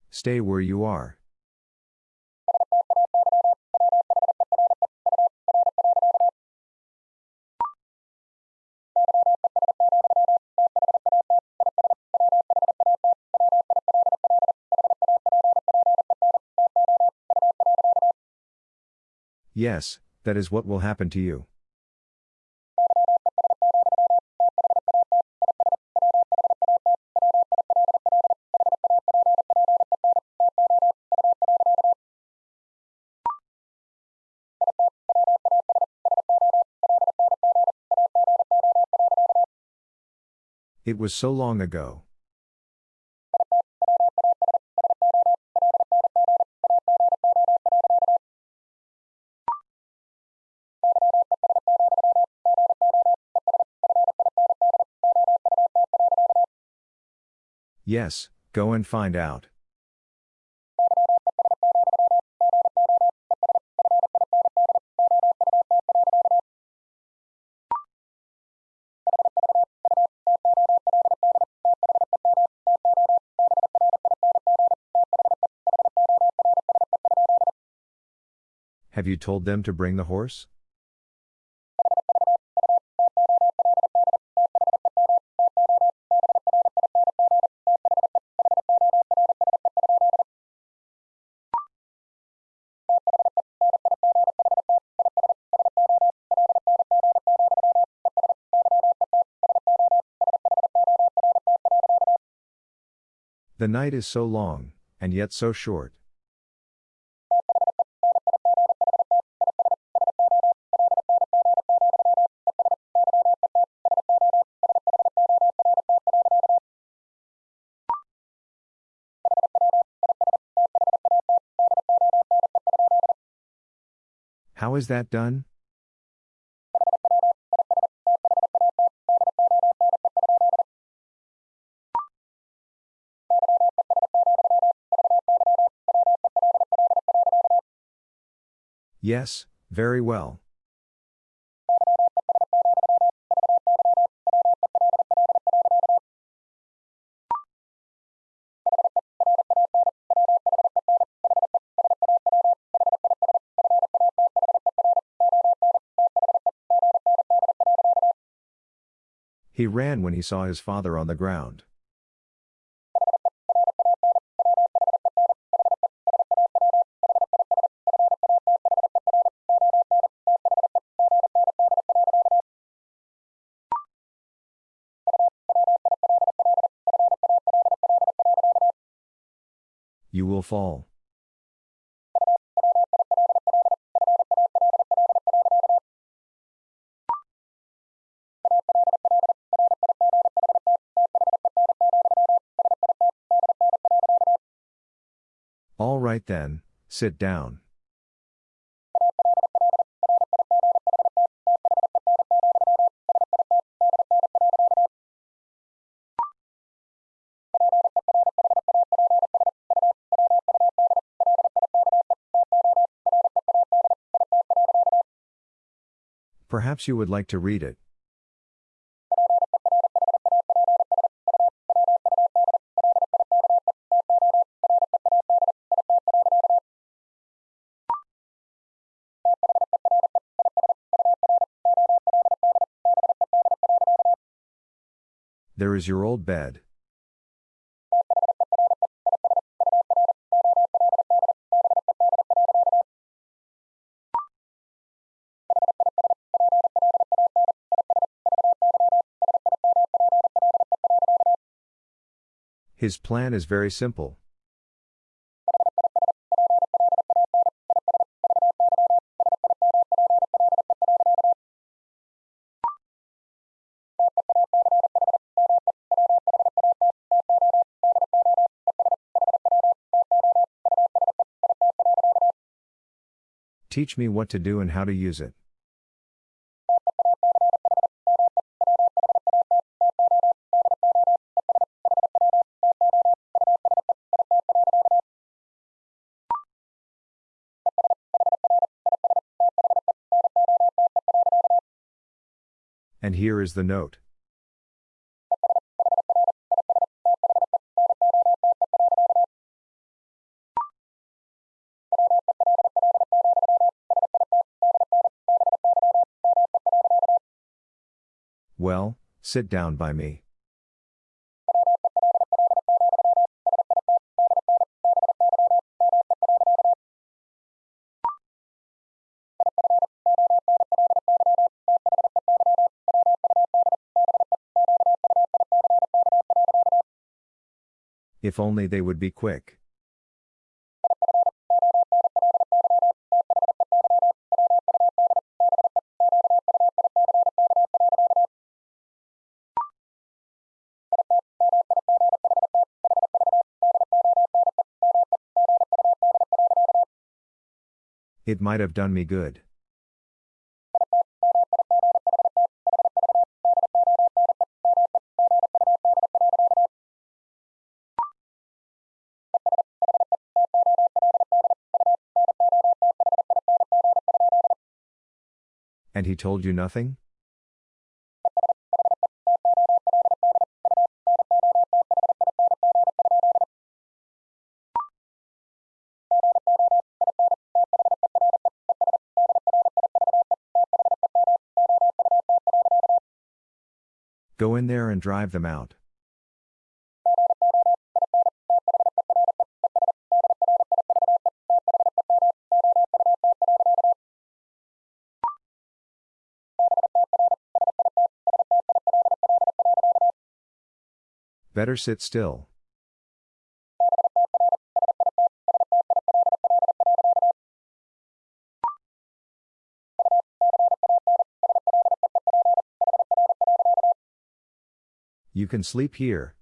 Stay where you are. Yes, that is what will happen to you. It was so long ago. Yes, go and find out. Have you told them to bring the horse? The night is so long, and yet so short. How is that done? Yes, very well. He ran when he saw his father on the ground. Fall. All right then, sit down. Perhaps you would like to read it. There is your old bed. His plan is very simple. Teach me what to do and how to use it. And here is the note. Well, sit down by me. If only they would be quick. It might have done me good. And he told you nothing? Go in there and drive them out. Better sit still. You can sleep here.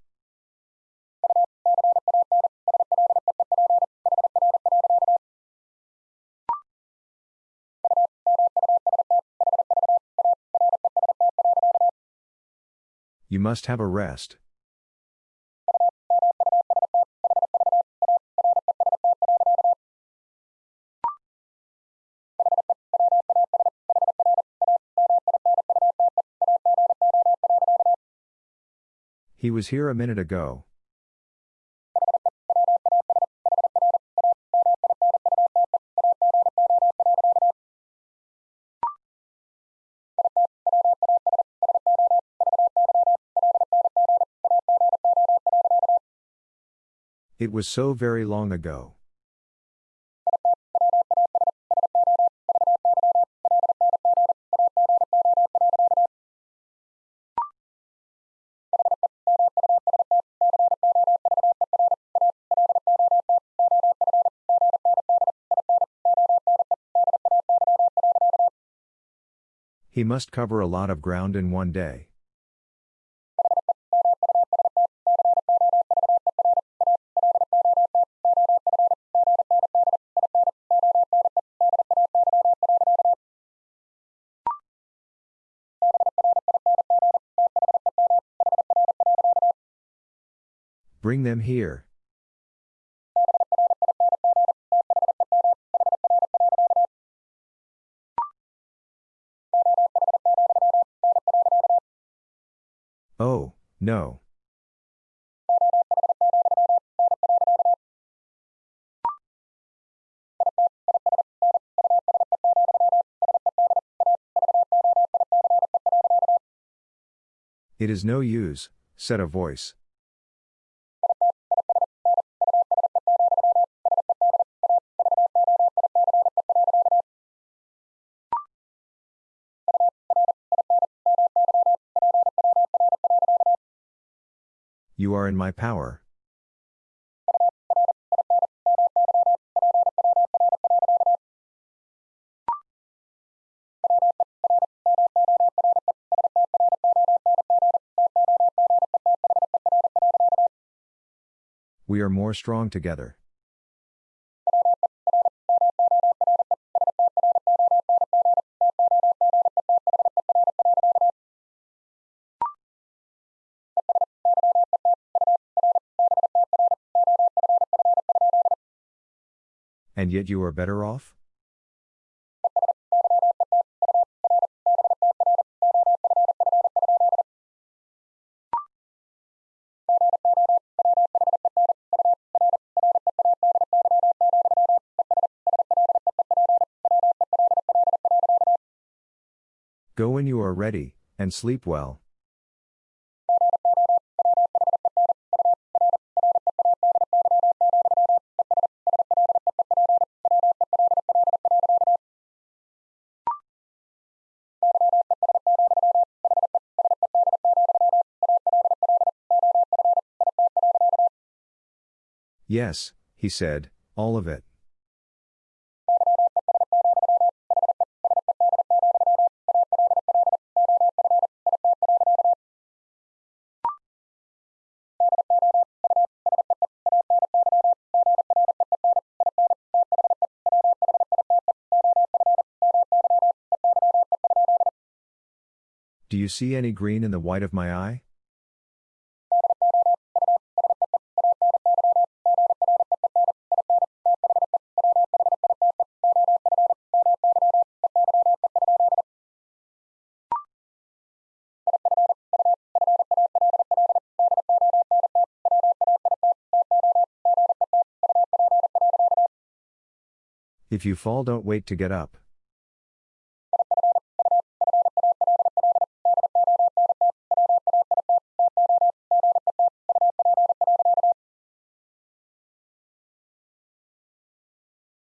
You must have a rest. Was here a minute ago. It was so very long ago. He must cover a lot of ground in one day. Bring them here. No. It is no use, said a voice. In my power. We are more strong together. Yet you are better off? Go when you are ready, and sleep well. Yes, he said, all of it. Do you see any green in the white of my eye? If you fall, don't wait to get up.